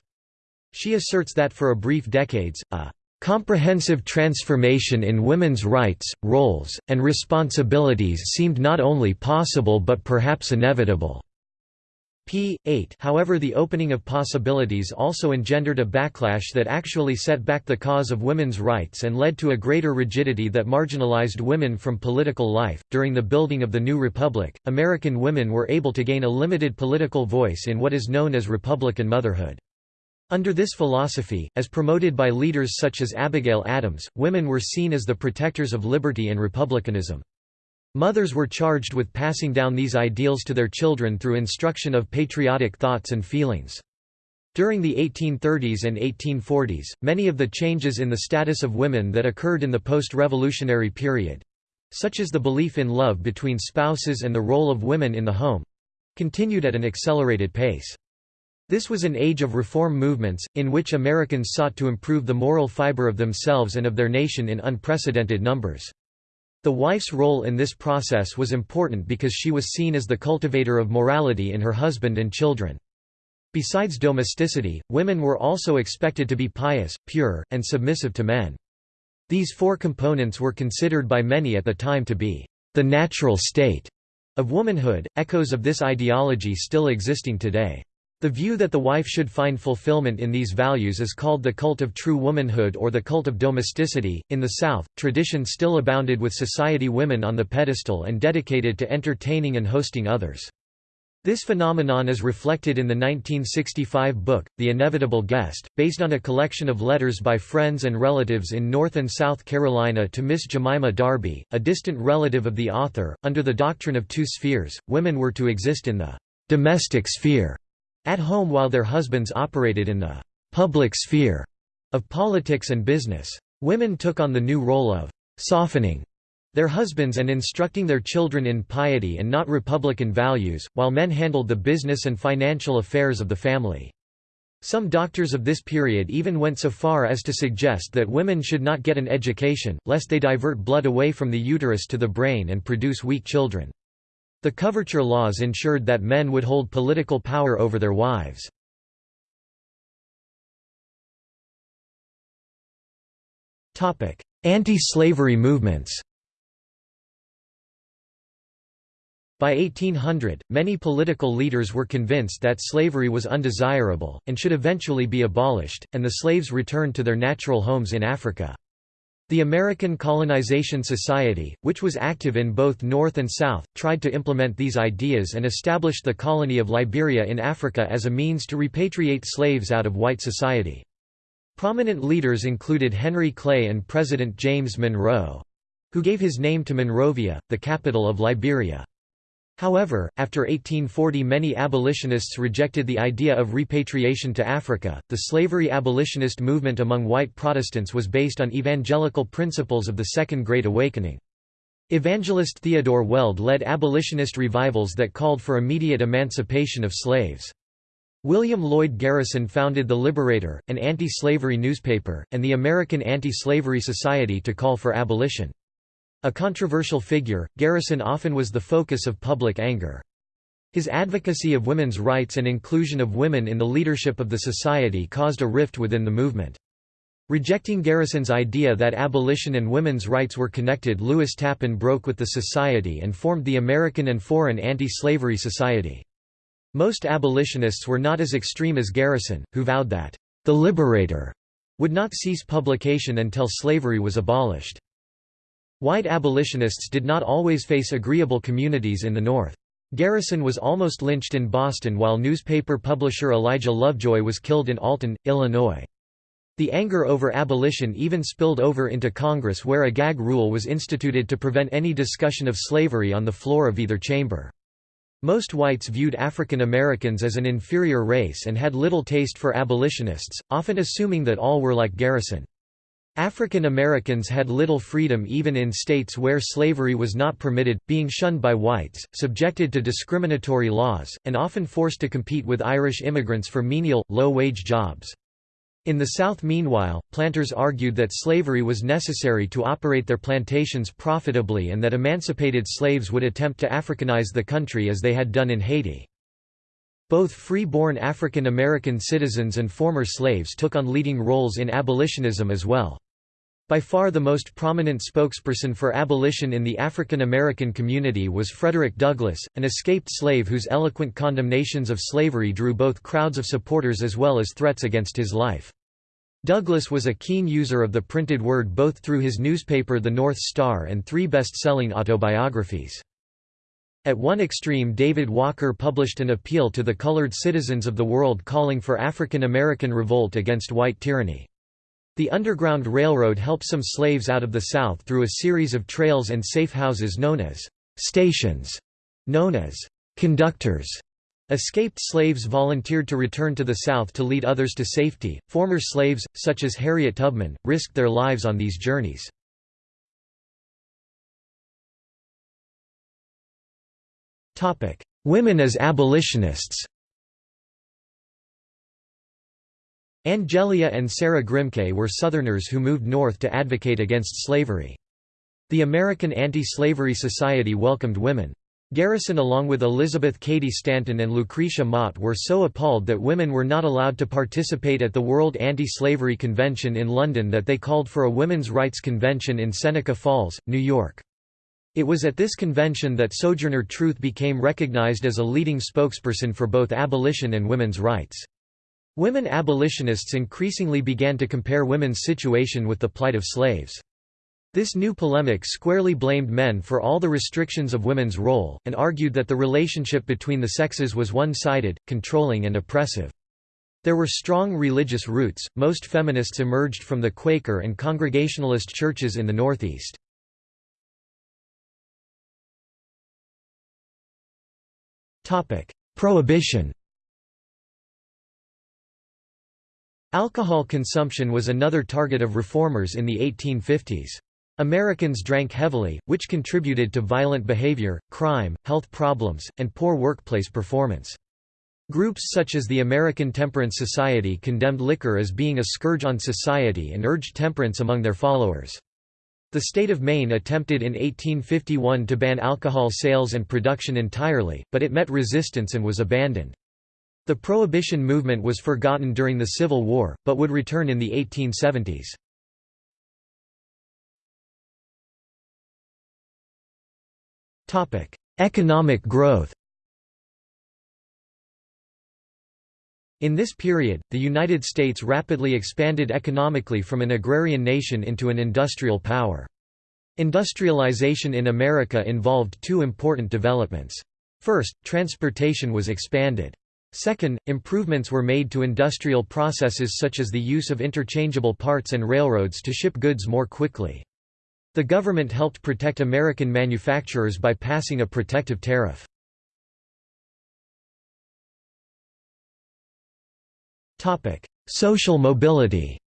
She asserts that for a brief decades, a comprehensive transformation in women's rights, roles, and responsibilities seemed not only possible but perhaps inevitable. p. 8 However the opening of possibilities also engendered a backlash that actually set back the cause of women's rights and led to a greater rigidity that marginalized women from political life. During the building of the new republic, American women were able to gain a limited political voice in what is known as Republican motherhood. Under this philosophy, as promoted by leaders such as Abigail Adams, women were seen as the protectors of liberty and republicanism. Mothers were charged with passing down these ideals to their children through instruction of patriotic thoughts and feelings. During the 1830s and 1840s, many of the changes in the status of women that occurred in the post-revolutionary period—such as the belief in love between spouses and the role of women in the home—continued at an accelerated pace. This was an age of reform movements, in which Americans sought to improve the moral fiber of themselves and of their nation in unprecedented numbers. The wife's role in this process was important because she was seen as the cultivator of morality in her husband and children. Besides domesticity, women were also expected to be pious, pure, and submissive to men. These four components were considered by many at the time to be the natural state of womanhood, echoes of this ideology still existing today. The view that the wife should find fulfillment in these values is called the cult of true womanhood or the cult of domesticity. In the South, tradition still abounded with society women on the pedestal and dedicated to entertaining and hosting others. This phenomenon is reflected in the 1965 book, The Inevitable Guest, based on a collection of letters by friends and relatives in North and South Carolina to Miss Jemima Darby, a distant relative of the author. Under the doctrine of two spheres, women were to exist in the domestic sphere at home while their husbands operated in the public sphere of politics and business. Women took on the new role of softening their husbands and instructing their children in piety and not republican values, while men handled the business and financial affairs of the family. Some doctors of this period even went so far as to suggest that women should not get an education, lest they divert blood away from the uterus to the brain and produce weak children. The coverture laws ensured that men would hold political power over their wives. Anti-slavery movements By 1800, many political leaders were convinced that slavery was undesirable, and should eventually be abolished, and the slaves returned to their natural homes in Africa. The American Colonization Society, which was active in both North and South, tried to implement these ideas and established the colony of Liberia in Africa as a means to repatriate slaves out of white society. Prominent leaders included Henry Clay and President James Monroe—who gave his name to Monrovia, the capital of Liberia. However, after 1840 many abolitionists rejected the idea of repatriation to Africa. The slavery abolitionist movement among white Protestants was based on evangelical principles of the Second Great Awakening. Evangelist Theodore Weld led abolitionist revivals that called for immediate emancipation of slaves. William Lloyd Garrison founded The Liberator, an anti-slavery newspaper, and the American Anti-Slavery Society to call for abolition. A controversial figure, Garrison often was the focus of public anger. His advocacy of women's rights and inclusion of women in the leadership of the society caused a rift within the movement. Rejecting Garrison's idea that abolition and women's rights were connected Lewis Tappan broke with the society and formed the American and Foreign Anti-Slavery Society. Most abolitionists were not as extreme as Garrison, who vowed that, "...the Liberator," would not cease publication until slavery was abolished. White abolitionists did not always face agreeable communities in the North. Garrison was almost lynched in Boston while newspaper publisher Elijah Lovejoy was killed in Alton, Illinois. The anger over abolition even spilled over into Congress where a gag rule was instituted to prevent any discussion of slavery on the floor of either chamber. Most whites viewed African Americans as an inferior race and had little taste for abolitionists, often assuming that all were like Garrison. African Americans had little freedom even in states where slavery was not permitted, being shunned by whites, subjected to discriminatory laws, and often forced to compete with Irish immigrants for menial, low-wage jobs. In the South meanwhile, planters argued that slavery was necessary to operate their plantations profitably and that emancipated slaves would attempt to Africanize the country as they had done in Haiti. Both free-born African American citizens and former slaves took on leading roles in abolitionism as well. By far the most prominent spokesperson for abolition in the African American community was Frederick Douglass, an escaped slave whose eloquent condemnations of slavery drew both crowds of supporters as well as threats against his life. Douglass was a keen user of the printed word both through his newspaper The North Star and three best-selling autobiographies. At one extreme David Walker published an appeal to the colored citizens of the world calling for African American revolt against white tyranny. The Underground Railroad helped some slaves out of the South through a series of trails and safe houses known as stations, known as conductors. Escaped slaves volunteered to return to the South to lead others to safety. Former slaves, such as Harriet Tubman, risked their lives on these journeys. Women as abolitionists Angelina and Sarah Grimke were Southerners who moved north to advocate against slavery. The American Anti-Slavery Society welcomed women. Garrison along with Elizabeth Cady Stanton and Lucretia Mott were so appalled that women were not allowed to participate at the World Anti-Slavery Convention in London that they called for a women's rights convention in Seneca Falls, New York. It was at this convention that Sojourner Truth became recognized as a leading spokesperson for both abolition and women's rights. Women abolitionists increasingly began to compare women's situation with the plight of slaves. This new polemic squarely blamed men for all the restrictions of women's role, and argued that the relationship between the sexes was one-sided, controlling and oppressive. There were strong religious roots, most feminists emerged from the Quaker and Congregationalist churches in the Northeast. Prohibition Alcohol consumption was another target of reformers in the 1850s. Americans drank heavily, which contributed to violent behavior, crime, health problems, and poor workplace performance. Groups such as the American Temperance Society condemned liquor as being a scourge on society and urged temperance among their followers. The state of Maine attempted in 1851 to ban alcohol sales and production entirely, but it met resistance and was abandoned. The Prohibition movement was forgotten during the Civil War, but would return in the 1870s. economic growth In this period, the United States rapidly expanded economically from an agrarian nation into an industrial power. Industrialization in America involved two important developments. First, transportation was expanded. Second, improvements were made to industrial processes such as the use of interchangeable parts and railroads to ship goods more quickly. The government helped protect American manufacturers by passing a protective tariff. Social mobility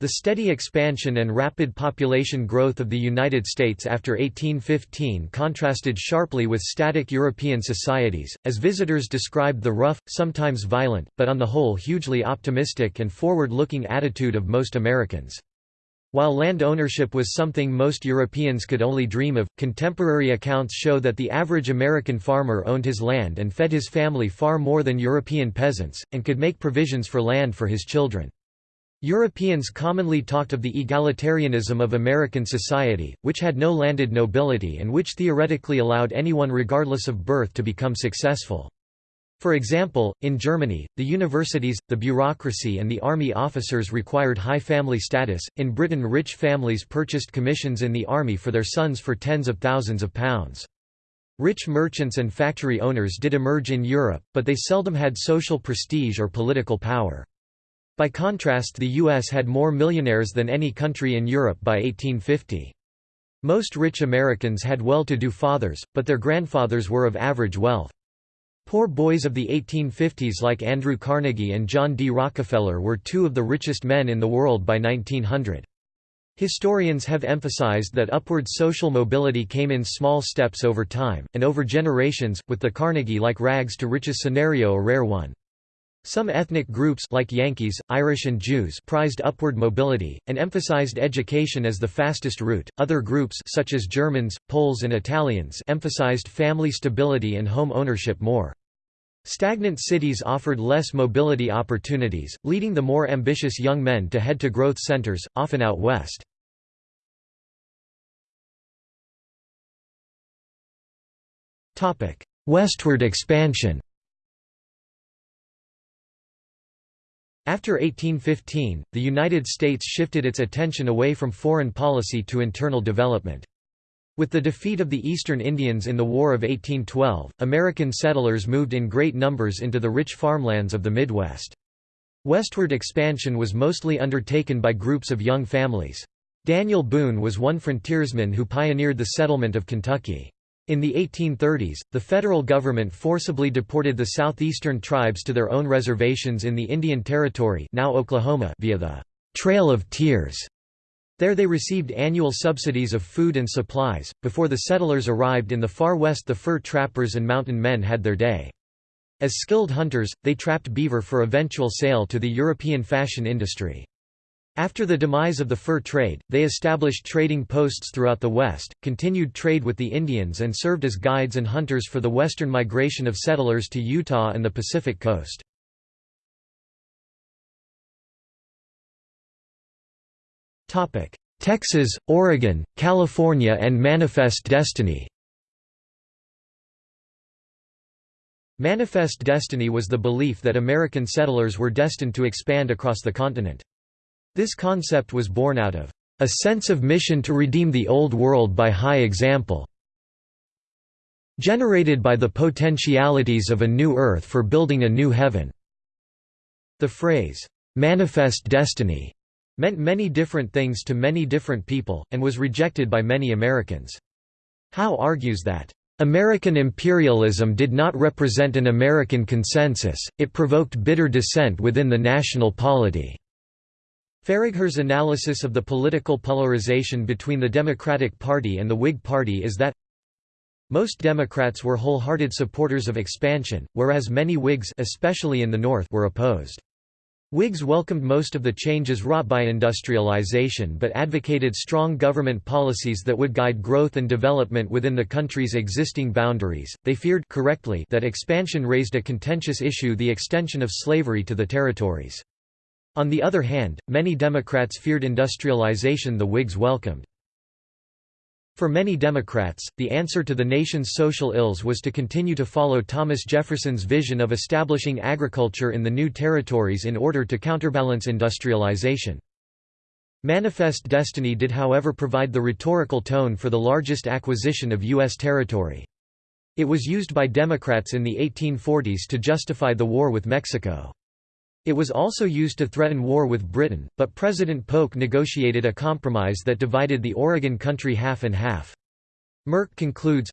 The steady expansion and rapid population growth of the United States after 1815 contrasted sharply with static European societies, as visitors described the rough, sometimes violent, but on the whole hugely optimistic and forward-looking attitude of most Americans. While land ownership was something most Europeans could only dream of, contemporary accounts show that the average American farmer owned his land and fed his family far more than European peasants, and could make provisions for land for his children. Europeans commonly talked of the egalitarianism of American society, which had no landed nobility and which theoretically allowed anyone regardless of birth to become successful. For example, in Germany, the universities, the bureaucracy and the army officers required high family status. In Britain rich families purchased commissions in the army for their sons for tens of thousands of pounds. Rich merchants and factory owners did emerge in Europe, but they seldom had social prestige or political power. By contrast the U.S. had more millionaires than any country in Europe by 1850. Most rich Americans had well-to-do fathers, but their grandfathers were of average wealth. Poor boys of the 1850s like Andrew Carnegie and John D. Rockefeller were two of the richest men in the world by 1900. Historians have emphasized that upward social mobility came in small steps over time, and over generations, with the Carnegie-like rags to riches scenario a rare one. Some ethnic groups like Yankees, Irish and Jews prized upward mobility, and emphasized education as the fastest route. Other groups such as Germans, Poles and Italians emphasized family stability and home ownership more. Stagnant cities offered less mobility opportunities, leading the more ambitious young men to head to growth centers, often out west. Westward expansion After 1815, the United States shifted its attention away from foreign policy to internal development. With the defeat of the Eastern Indians in the War of 1812, American settlers moved in great numbers into the rich farmlands of the Midwest. Westward expansion was mostly undertaken by groups of young families. Daniel Boone was one frontiersman who pioneered the settlement of Kentucky. In the 1830s, the federal government forcibly deported the southeastern tribes to their own reservations in the Indian Territory now Oklahoma via the «Trail of Tears» There they received annual subsidies of food and supplies. Before the settlers arrived in the far west, the fur trappers and mountain men had their day. As skilled hunters, they trapped beaver for eventual sale to the European fashion industry. After the demise of the fur trade, they established trading posts throughout the West, continued trade with the Indians and served as guides and hunters for the western migration of settlers to Utah and the Pacific coast. Texas, Oregon, California and Manifest Destiny Manifest destiny was the belief that American settlers were destined to expand across the continent. This concept was born out of a sense of mission to redeem the Old World by high example, generated by the potentialities of a new earth for building a new heaven." The phrase, "'manifest destiny' meant many different things to many different people, and was rejected by many Americans. Howe argues that, "...American imperialism did not represent an American consensus, it provoked bitter dissent within the national polity." Faragher's analysis of the political polarization between the Democratic Party and the Whig Party is that most Democrats were wholehearted supporters of expansion, whereas many Whigs especially in the North were opposed. Whigs welcomed most of the changes wrought by industrialization but advocated strong government policies that would guide growth and development within the country's existing boundaries. They feared correctly that expansion raised a contentious issue the extension of slavery to the territories. On the other hand, many Democrats feared industrialization the Whigs welcomed. For many Democrats, the answer to the nation's social ills was to continue to follow Thomas Jefferson's vision of establishing agriculture in the new territories in order to counterbalance industrialization. Manifest Destiny did however provide the rhetorical tone for the largest acquisition of U.S. territory. It was used by Democrats in the 1840s to justify the war with Mexico. It was also used to threaten war with Britain, but President Polk negotiated a compromise that divided the Oregon country half and half. Merk concludes,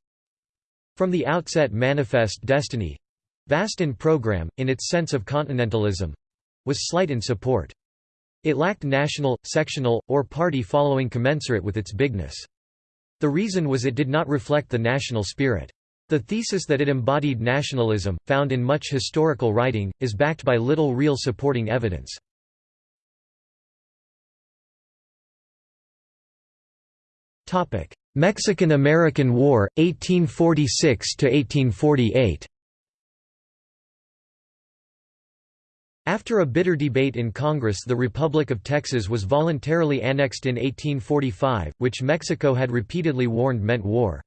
From the outset Manifest Destiny—vast in program, in its sense of continentalism—was slight in support. It lacked national, sectional, or party following commensurate with its bigness. The reason was it did not reflect the national spirit. The thesis that it embodied nationalism, found in much historical writing, is backed by little real supporting evidence. Mexican–American War, 1846–1848 After a bitter debate in Congress the Republic of Texas was voluntarily annexed in 1845, which Mexico had repeatedly warned meant war.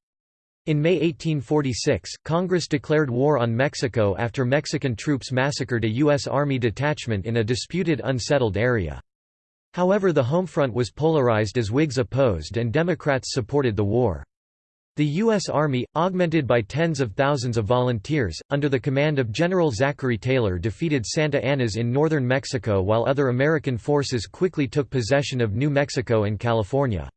In May 1846, Congress declared war on Mexico after Mexican troops massacred a U.S. Army detachment in a disputed unsettled area. However the home front was polarized as Whigs opposed and Democrats supported the war. The U.S. Army, augmented by tens of thousands of volunteers, under the command of General Zachary Taylor defeated Santa Anna's in northern Mexico while other American forces quickly took possession of New Mexico and California.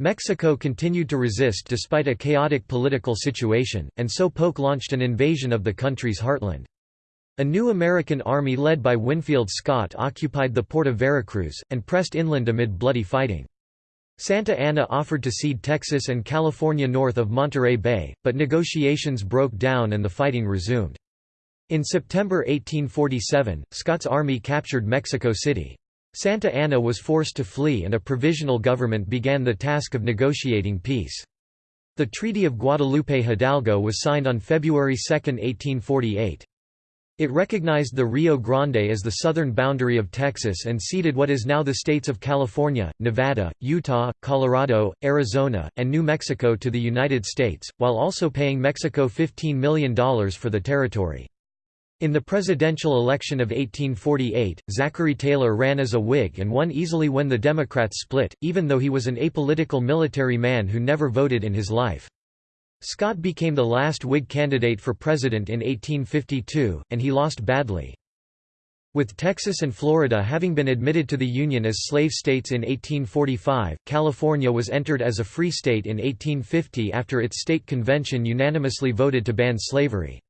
Mexico continued to resist despite a chaotic political situation, and so Polk launched an invasion of the country's heartland. A new American army led by Winfield Scott occupied the port of Veracruz, and pressed inland amid bloody fighting. Santa Anna offered to cede Texas and California north of Monterey Bay, but negotiations broke down and the fighting resumed. In September 1847, Scott's army captured Mexico City. Santa Anna was forced to flee and a provisional government began the task of negotiating peace. The Treaty of Guadalupe Hidalgo was signed on February 2, 1848. It recognized the Rio Grande as the southern boundary of Texas and ceded what is now the states of California, Nevada, Utah, Colorado, Arizona, and New Mexico to the United States, while also paying Mexico $15 million for the territory. In the presidential election of 1848, Zachary Taylor ran as a Whig and won easily when the Democrats split, even though he was an apolitical military man who never voted in his life. Scott became the last Whig candidate for president in 1852, and he lost badly. With Texas and Florida having been admitted to the Union as slave states in 1845, California was entered as a free state in 1850 after its state convention unanimously voted to ban slavery.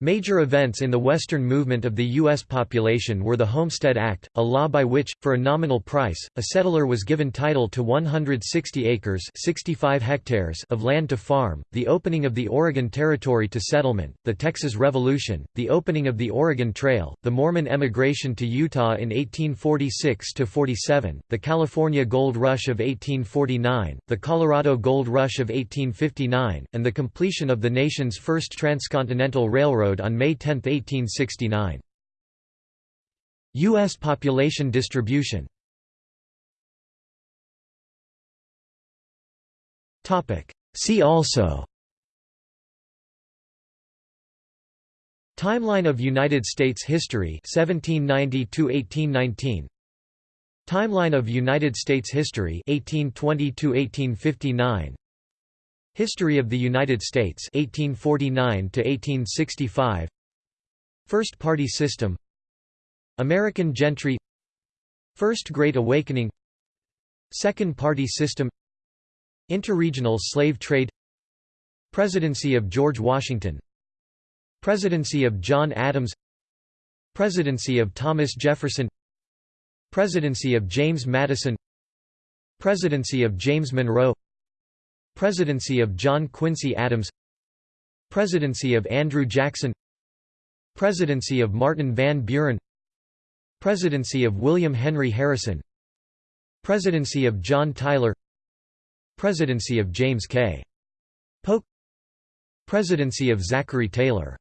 Major events in the Western movement of the U.S. population were the Homestead Act, a law by which, for a nominal price, a settler was given title to 160 acres 65 hectares of land to farm, the opening of the Oregon Territory to settlement, the Texas Revolution, the opening of the Oregon Trail, the Mormon emigration to Utah in 1846–47, the California Gold Rush of 1849, the Colorado Gold Rush of 1859, and the completion of the nation's first transcontinental railroad Railroad on May 10, 1869. U.S. population distribution See also Timeline of United States history 1790 to 1819 Timeline of United States history 1820 to 1859 History of the United States 1849 to 1865 First Party System. American Gentry. First Great Awakening. Second Party System. Interregional slave trade. Presidency of George Washington. Presidency of John Adams. Presidency of Thomas Jefferson. Presidency of James Madison. Presidency of James Monroe Presidency of John Quincy Adams. Presidency of Andrew Jackson. Presidency of Martin Van Buren. Presidency of William Henry Harrison. Presidency of John Tyler. Presidency of James K. Polk. Presidency of Zachary Taylor